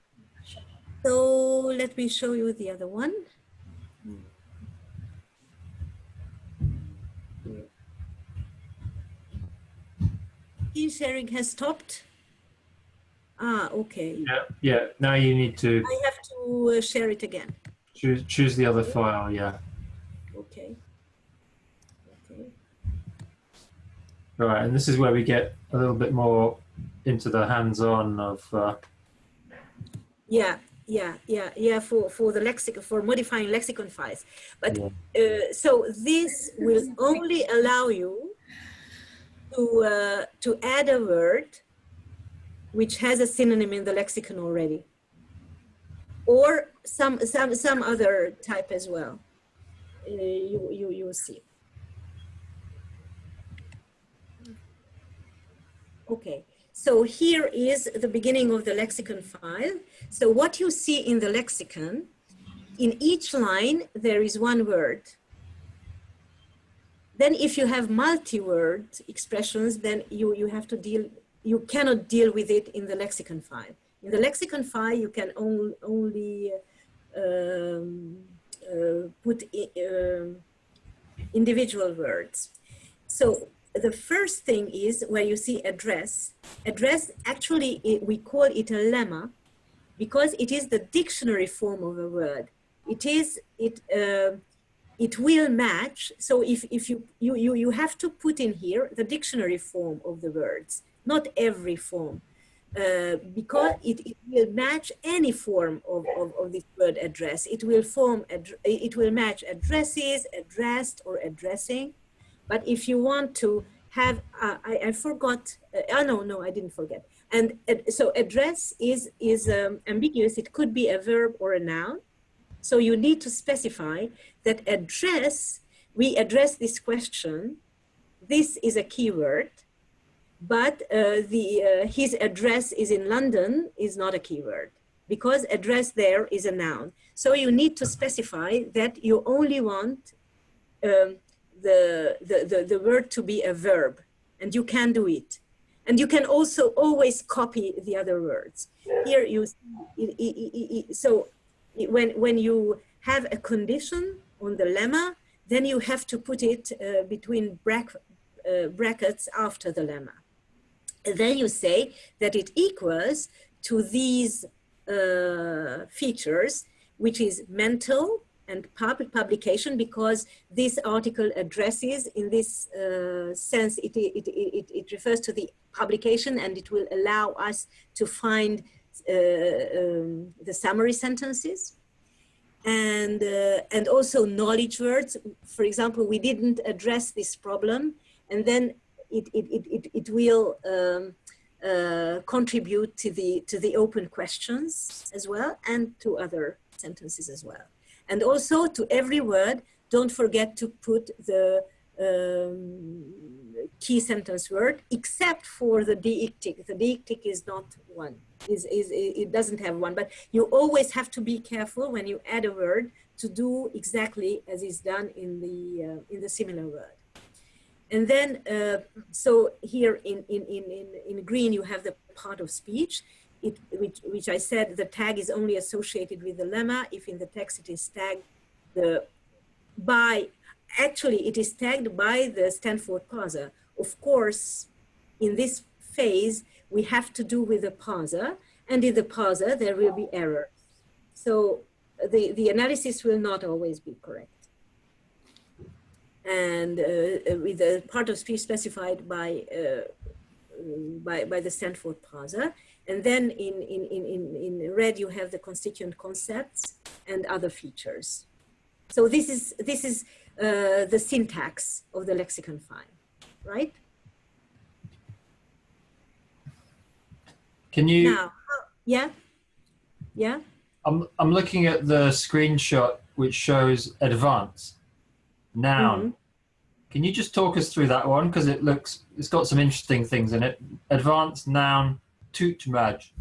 So let me show you the other one. Screen sharing has stopped. Ah, okay. Yeah. Yeah. Now you need to I have to uh, share it again. choose choose the other file. Yeah. Okay. Okay. Right. And this is where we get a little bit more into the hands-on of. Uh, Yeah, yeah, yeah, yeah. For for the lexicon, for modifying lexicon files, but Yeah. uh, so this will only allow you to uh, to add a word which has a synonym in the lexicon already, or some some some other type as well. Uh, you you you see. Okay. So here is the beginning of the lexicon file. So what you see in the lexicon, in each line, there is one word. Then if you have multi-word expressions, then you, you have to deal, you cannot deal with it in the lexicon file. In the lexicon file, you can only, only um, uh, put um, individual words. So the first thing is where you see address. Address, actually, it, we call it a lemma because it is the dictionary form of a word. It is, it, uh, it will match. So if, if you, you, you, you have to put in here the dictionary form of the words not every form. Uh, because it, it, will match any form of, of, of, this word address. It will form, it will match addresses, addressed or addressing. But if you want to have, uh, I, I, forgot, uh, oh no, no, I didn't forget. And uh, so address is, is um, ambiguous. It could be a verb or a noun. So you need to specify that address, we address this question. This is a keyword but uh, the, uh, his address is in London is not a keyword because address there is a noun. So you need to specify that you only want um, the, the, the, the word to be a verb and you can do it. And you can also always copy the other words. Here you, so when, when you have a condition on the lemma, then you have to put it uh, between uh, brackets after the lemma. Then you say that it equals to these uh, features, which is mental and public publication, because this article addresses, in this uh, sense, it, it, it, it, refers to the publication and it will allow us to find um, the summary sentences. And, uh, and also knowledge words. For example, we didn't address this problem and then it, it, it, it, it will um, uh, contribute to the, to the open questions as well and to other sentences as well. And also to every word, don't forget to put the um, key sentence word, except for the deictic. The deictic is not one, is, is, it doesn't have one, but you always have to be careful when you add a word to do exactly as is done in the, uh, in the similar word. And then, uh, so here in, in, in, in, green, you have the part of speech, it, which, which I said the tag is only associated with the lemma. If in the text it is tagged the, by, actually it is tagged by the Stanford parser. Of course, in this phase, we have to do with the parser, and in the parser, there will be errors. So the, the analysis will not always be correct and uh, with the part of speech specified by, uh, by, by the Stanford parser. And then in, in, in, in red, you have the constituent concepts and other features. So this is, this is uh, the syntax of the lexicon file, right? Can you? Now, yeah, yeah. I'm, I'm looking at the screenshot which shows advanced noun. Mm -hmm. Can you just talk us through that one? Because it looks, it's got some interesting things in it. Advanced noun, toutmaj.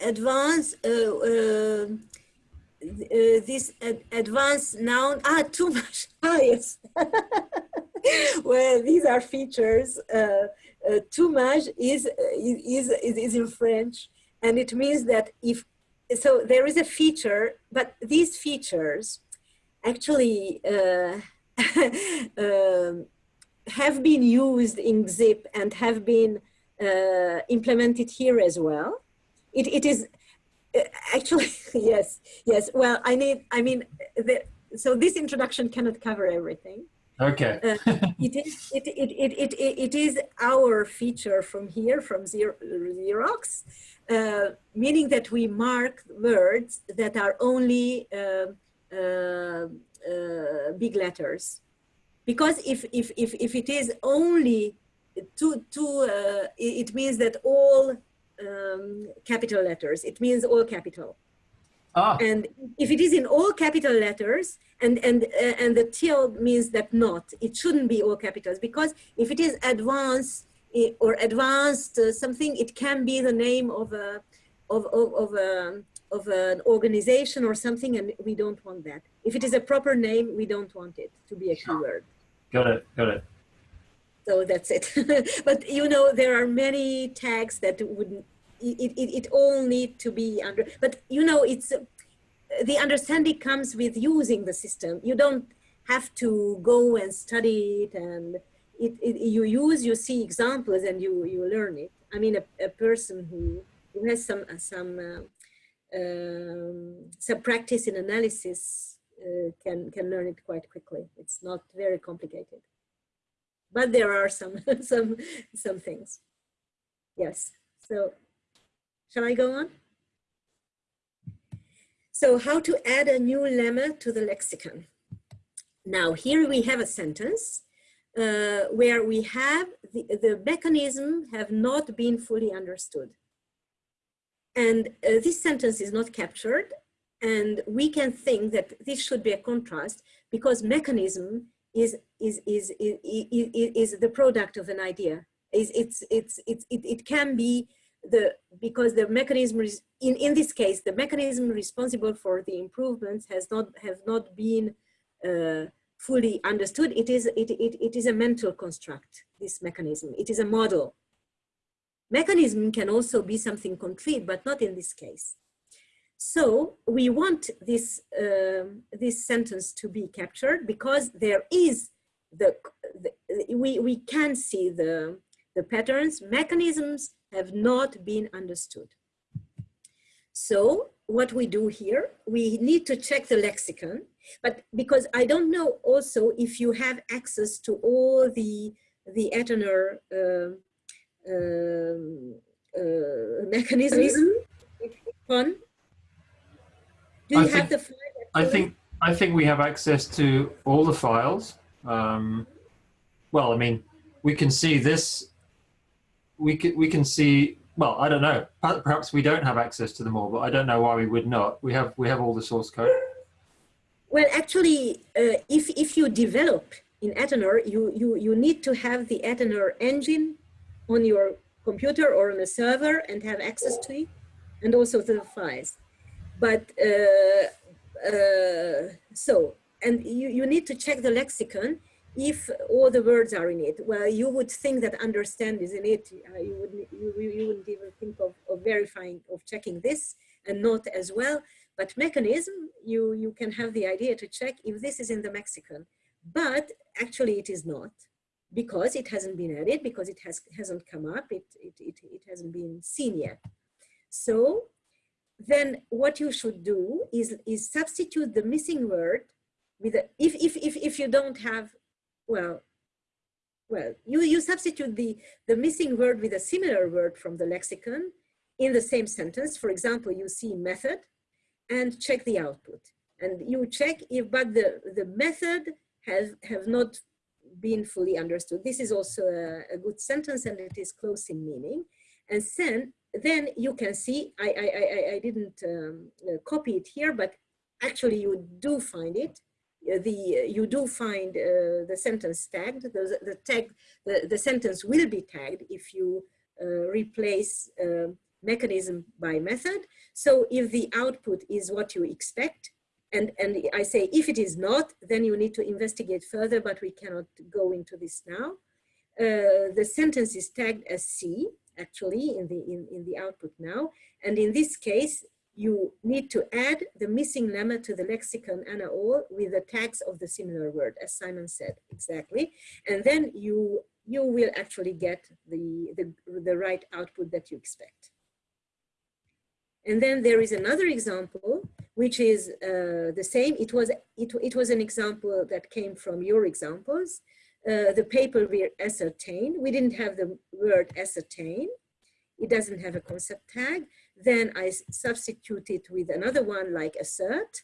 Advanced, uh, uh, uh, this ad advanced noun, *laughs* ah, too much, ah, yes. *laughs* well, these are features. Uh, uh, too much is, is, is, is in French, and it means that if, so there is a feature, but these features actually uh, *laughs* um, have been used in XIP and have been uh, implemented here as well. It, it is uh, actually, *laughs* yes, yes. Well, I need, I mean, the, so this introduction cannot cover everything. Okay. uh, it, is, it, it, it, it, it is our feature from here, from Xerox, uh, meaning that we mark words that are only uh, uh, uh, big letters. Because if, if, if, if it is only two, two uh, it means that all um, capital letters, it means all capital. Ah. And if it is in all capital letters, and and uh, and the till means that not, it shouldn't be all capitals because if it is advanced or advanced uh, something, it can be the name of a of of, of a of an organization or something and we don't want that. If it is a proper name, we don't want it to be a keyword. Got it, got it. So that's it. *laughs* but you know, there are many tags that would, it, it, it all need to be under, but you know, it's, the understanding comes with using the system. You don't have to go and study it and it, it, you use, you see examples and you, you learn it. I mean, a, a person who, who has some, some uh, um, some practice in analysis uh, can, can learn it quite quickly. It's not very complicated. But there are some, *laughs* some, some things. Yes, so shall I go on? So how to add a new lemma to the lexicon. Now here we have a sentence uh, where we have the, the mechanism have not been fully understood. And uh, this sentence is not captured and we can think that this should be a contrast because mechanism is, is, is, is, is, is the product of an idea. Is it's, it's, it's, it, it can be the, because the mechanism is, in, in this case, the mechanism responsible for the improvements has not, have not been uh, fully understood. It is, it, it, it is a mental construct, this mechanism. It is a model. Mechanism can also be something concrete, but not in this case. So we want this, um, this sentence to be captured because there is the, the, we, we can see the, the patterns, mechanisms have not been understood. So what we do here, we need to check the lexicon, but because I don't know also if you have access to all the, the Athanor uh, uh, mechanisms. Fun. Do you I have think, the file? I think I think we have access to all the files. Um, well, I mean, we can see this. We can we can see. Well, I don't know. Perhaps we don't have access to them all, but I don't know why we would not. We have we have all the source code. Well, actually, uh, if if you develop in Athanor, you you you need to have the Athanor engine on your computer or on a server and have access to it, and also to the files but uh, uh, so, and you, you need to check the lexicon if all the words are in it. Well, you would think that understand is in it. Uh, you, wouldn't, you, you wouldn't even think of, of verifying, of checking this and not as well. But mechanism, you, you can have the idea to check if this is in the lexicon. But actually it is not because it hasn't been added, because it has, hasn't come up, it, it, it, it hasn't been seen yet. So then what you should do is, is substitute the missing word with a, if, if, if, if you don't have, well, well, you, you substitute the, the missing word with a similar word from the lexicon in the same sentence. For example, you see method and check the output. And you check if, but the, the method has have not been fully understood. This is also a, a good sentence and it is close in meaning. And then then you can see, I, I, I, I didn't um, uh, copy it here, but actually you do find it. Uh, the, you do find uh, the sentence tagged, the, the, tag, the, the sentence will be tagged if you uh, replace uh, mechanism by method. So if the output is what you expect, and, and I say if it is not, then you need to investigate further, but we cannot go into this now. Uh, the sentence is tagged as C, actually in the, in, in the output now. And in this case, you need to add the missing lemma to the lexicon ana all with the tags of the similar word, as Simon said, exactly. And then you, you will actually get the, the, the right output that you expect. And then there is another example, which is uh, the same. It was, it, it was an example that came from your examples. Uh, the paper we ascertain. We didn't have the word ascertain. It doesn't have a concept tag. Then I substitute it with another one like assert.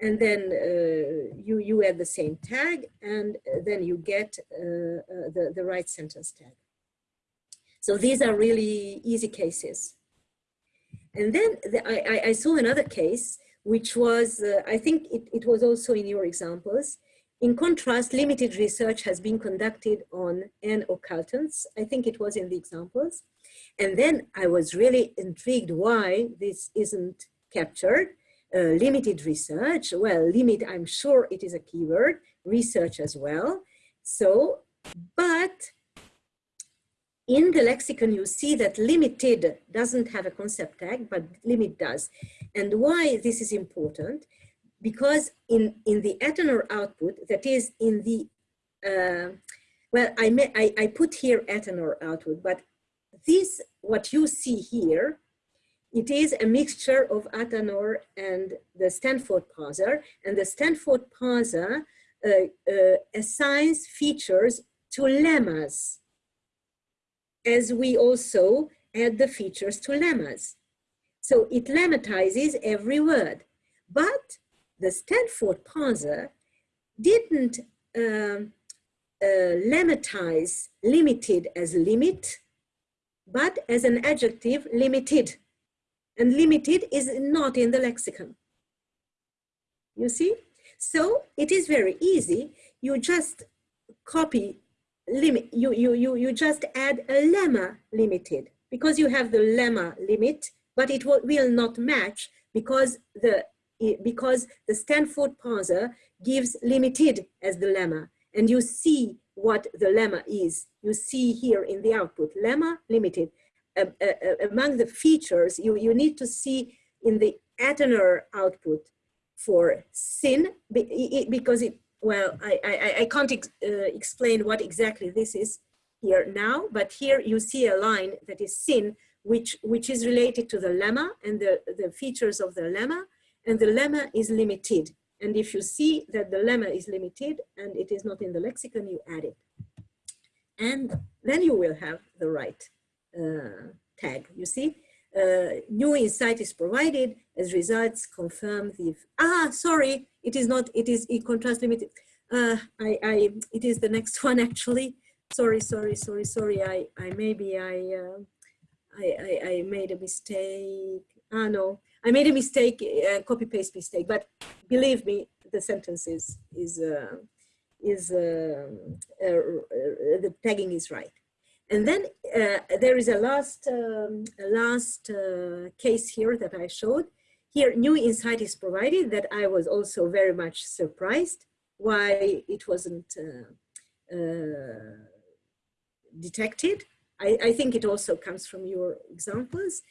And then uh, you, you add the same tag and then you get uh, uh the, the right sentence tag. So these are really easy cases. And then the, I, I saw another case, which was, uh, I think it, it was also in your examples. In contrast, limited research has been conducted on N occultants. I think it was in the examples. And then I was really intrigued why this isn't captured. Uh, limited research, well, limit, I'm sure it is a keyword, research as well. So, but in the lexicon, you see that limited doesn't have a concept tag, but limit does. And why this is important because in, in the Athanor output, that is in the, uh, well, I, may, I, I put here Athanor output, but this, what you see here, it is a mixture of Athanor and the Stanford parser, and the Stanford parser uh, uh, assigns features to lemmas as we also add the features to lemmas. So it lemmatizes every word. But the Stanford parser didn't um, uh, lemmatize limited as limit, but as an adjective limited. And limited is not in the lexicon. You see? So it is very easy. You just copy limit, you, you, you, you just add a lemma limited because you have the lemma limit, but it will not match because the, because the Stanford parser gives limited as the lemma and you see what the lemma is. You see here in the output, lemma limited. Uh, uh, among the features, you, you need to see in the Athanor output for sin, because it, well, I, I, I can't ex uh, explain what exactly this is here now, but here you see a line that is sin, which, which is related to the lemma and the, the features of the lemma, and the lemma is limited. And if you see that the lemma is limited and it is not in the lexicon, you add it. And then you will have the right uh, tag, you see? Uh, new insight is provided as results confirm the, ah, sorry, it is not, it is in contrast limited. Uh, I, I, it is the next *laughs* one actually. Sorry, sorry, sorry, sorry. I, I maybe I, uh, I, I, I made a mistake. Ah, no, I made a mistake, uh, copy paste mistake, but believe me, the sentence is, is, uh, is uh, uh, uh, the tagging is right. And then uh, there is a last, um, a last case here that I showed. Here, new insight is provided that I was also very much surprised why it wasn't detected. I, I, think it also comes from your examples.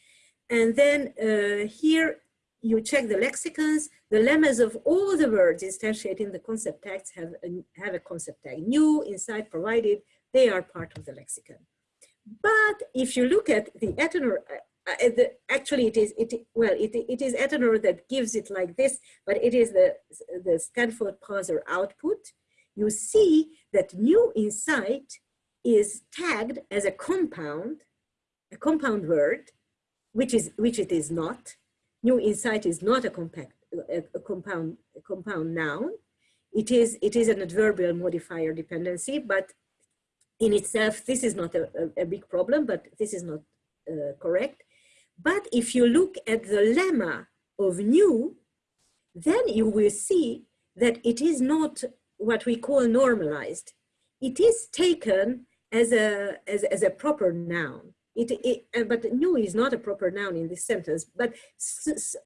And then uh, here you check the lexicons, the lemmas of all the words instantiating the concept tags have a, have a concept tag. New, inside, provided, they are part of the lexicon. But if you look at the Athanor, uh, uh, actually it is, it, well, it, it is Athanor that gives it like this, but it is the, the Stanford parser output. You see that new insight is tagged as a compound, a compound word, which is which it is not. New insight is not a compact a, a compound a compound noun. It is it is an adverbial modifier dependency, but in itself this is not a, a, a big problem. But this is not uh, correct. But if you look at the lemma of new, then you will see that it is not what we call normalized. It is taken as a, as, as a proper noun. It, it, uh, but new is not a proper noun in this sentence, but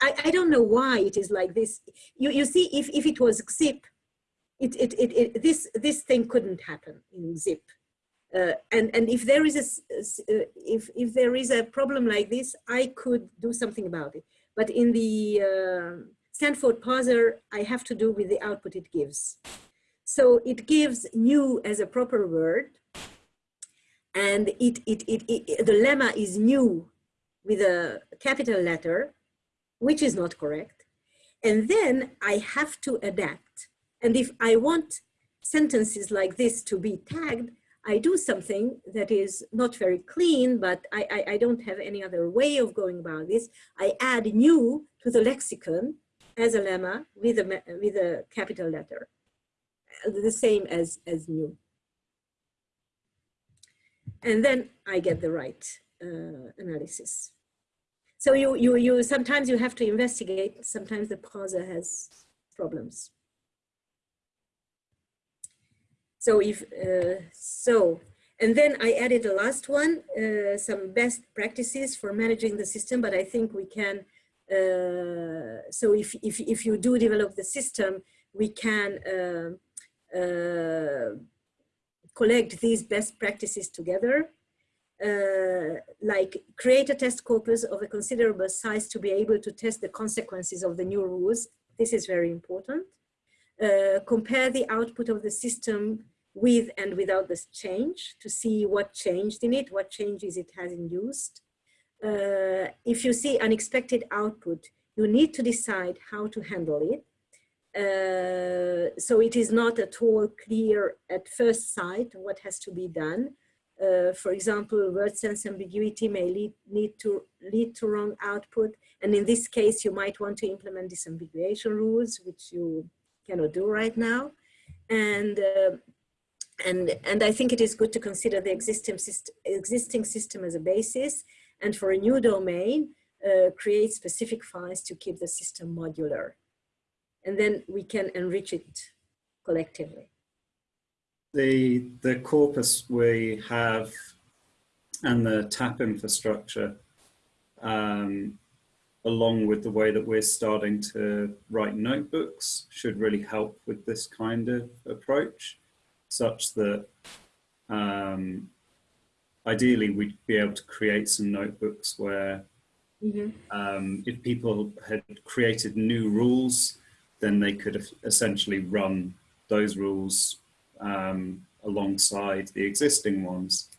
I, I don't know why it is like this. You, you see, if, if it was XIP, it, it, it, it, this, this thing couldn't happen in XIP. Uh, and, and if there is a, uh, if, if there is a problem like this, I could do something about it. But in the uh, Stanford parser, I have to do with the output it gives. So it gives new as a proper word, and it, it, it, it, the lemma is new with a capital letter, which is not correct. And then I have to adapt. And if I want sentences like this to be tagged, I do something that is not very clean, but I, I, I, don't have any other way of going about this. I add new to the lexicon as a lemma with a, with a capital letter, the same as, as new and then I get the right uh, analysis. So you, you, you, sometimes you have to investigate, sometimes the parser has problems. So if, uh, so, and then I added the last one, uh, some best practices for managing the system, but I think we can, uh, so if, if, if you do develop the system, we can uh, uh, collect these best practices together, uh, like create a test corpus of a considerable size to be able to test the consequences of the new rules. This is very important. Uh, compare the output of the system with and without this change to see what changed in it, what changes it has induced. Uh, if you see unexpected output, you need to decide how to handle it. Uh, so it is not at all clear at first sight what has to be done. Uh, for example, word sense ambiguity may lead, to lead to wrong output. And in this case, you might want to implement disambiguation rules, which you cannot do right now. And, uh, and, and I think it is good to consider the existing, existing system as a basis. And for a new domain, uh, create specific files to keep the system modular. And then we can enrich it collectively the the corpus we have and the tap infrastructure um, along with the way that we're starting to write notebooks should really help with this kind of approach such that um, ideally we'd be able to create some notebooks where mm -hmm. um, if people had created new rules then they could essentially run those rules um, alongside the existing ones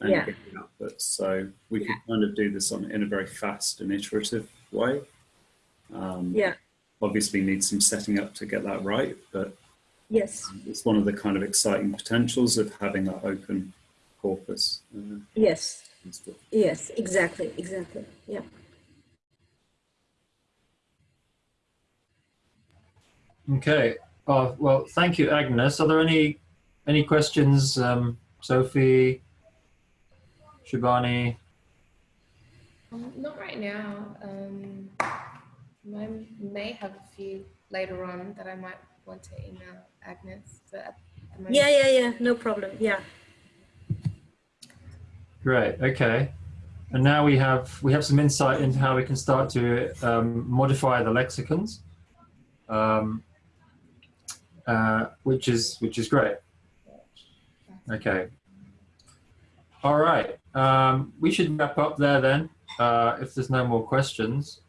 and yeah. get the outputs. So we yeah. could kind of do this on, in a very fast and iterative way. Um, yeah. Obviously need some setting up to get that right, but yes, it's one of the kind of exciting potentials of having that open corpus. Uh, yes. Yes, exactly, exactly. Yeah. Okay. Uh, well, thank you, Agnes. Are there any any questions, um, Sophie, Shibani? Um, not right now. Um, I may have a few later on that I might want to email Agnes. But yeah, yeah, yeah. No problem. Yeah. Great. Okay. And now we have we have some insight into how we can start to um, modify the lexicons, um, uh, which is which is great. Okay. All right. Um, we should wrap up there then, uh, if there's no more questions.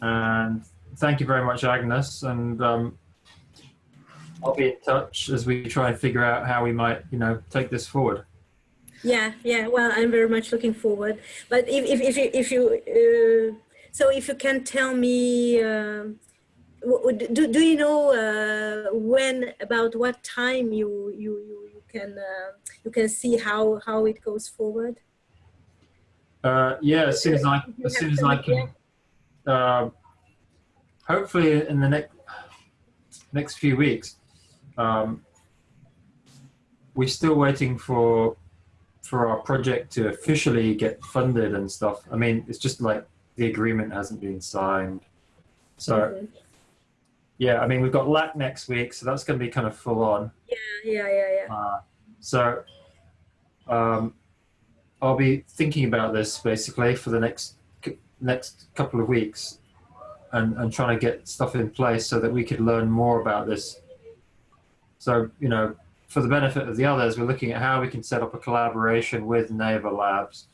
And thank you very much, Agnes. And um, I'll be in touch as we try and figure out how we might, you know, take this forward. Yeah, yeah. Well, I'm very much looking forward. But if if if you, if you uh, so if you can tell me. Uh, do, do you know uh, when about what time you you you, you can uh, you can see how how it goes forward? Uh, yeah as soon as i as soon as i can. Uh, hopefully in the next next few weeks. Um, we're still waiting for for our project to officially get funded and stuff. I mean it's just like the agreement hasn't been signed. So yeah, I mean, we've got LAK next week, so that's going to be kind of full on. Yeah, yeah, yeah, yeah. Uh, so um, I'll be thinking about this basically for the next next couple of weeks and, and trying to get stuff in place so that we could learn more about this. So, you know, for the benefit of the others, we're looking at how we can set up a collaboration with Naver Labs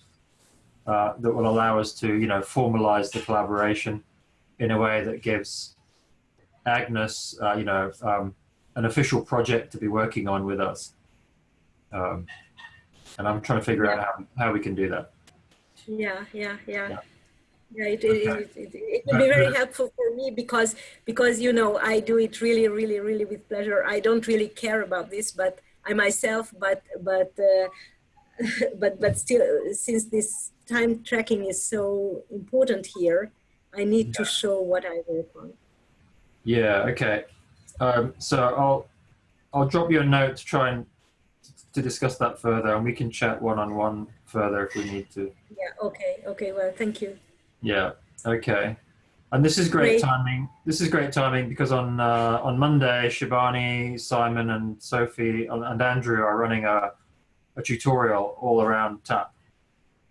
uh, that will allow us to, you know, formalize the collaboration in a way that gives Agnes, uh, you know, um, an official project to be working on with us. Um, and I'm trying to figure yeah. out how, how we can do that. Yeah, yeah, yeah. yeah. Yeah, it, okay. it, it, it, would be very helpful for me because, because, you know, I do it really, really, really with pleasure. I don't really care about this, but I myself, but, but, uh, *laughs* but, but still, since this time tracking is so important here, I need yeah. to show what I work on. Yeah. Okay. Um, so I'll I'll drop you a note to try and to discuss that further, and we can chat one on one further if we need to. Yeah. Okay. Okay. Well, thank you. Yeah. Okay. And this is great, great. timing. This is great timing because on uh, on Monday, Shibani, Simon, and Sophie and Andrew are running a a tutorial all around TAP,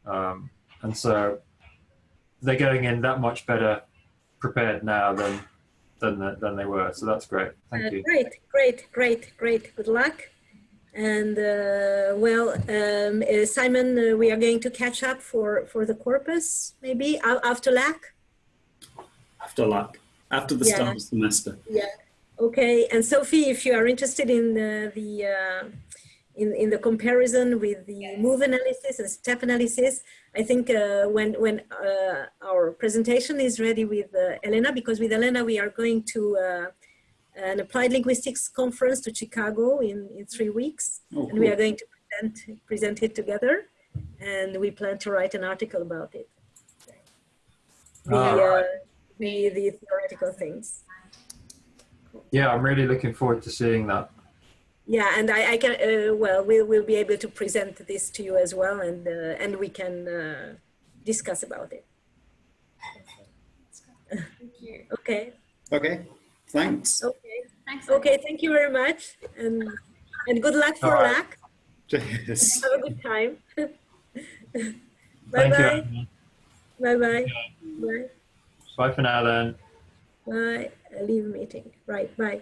um, and so they're going in that much better prepared now than than the, than they were. So that's great. Thank uh, you. Great, great, great, great. Good luck. And uh, well, um, uh, Simon, uh, we are going to catch up for for the corpus maybe after LAK. After LAK, after the yeah. start of the semester. Yeah. Okay. And Sophie, if you are interested in the the uh, in, in the comparison with the move analysis and step analysis. I think uh, when, when uh, our presentation is ready with uh, Elena, because with Elena we are going to uh, an applied linguistics conference to Chicago in, in three weeks. Oh, And we are going to present, present it together. And we plan to write an article about it. The, uh, the, the theoretical things. Yeah, I'm really looking forward to seeing that. Yeah, and I, I can, uh, well, we'll, we'll be able to present this to you as well, and, uh, and we can uh, discuss about it. Thank you. Okay, Okay, thanks. okay, Thanks. okay, thank you very much, and, and good luck for All right. LAK. Cheers. Have a good time. *laughs* Thank Bye-bye, you. bye-bye, bye, Bye for now then. bye, leave meeting, right, bye.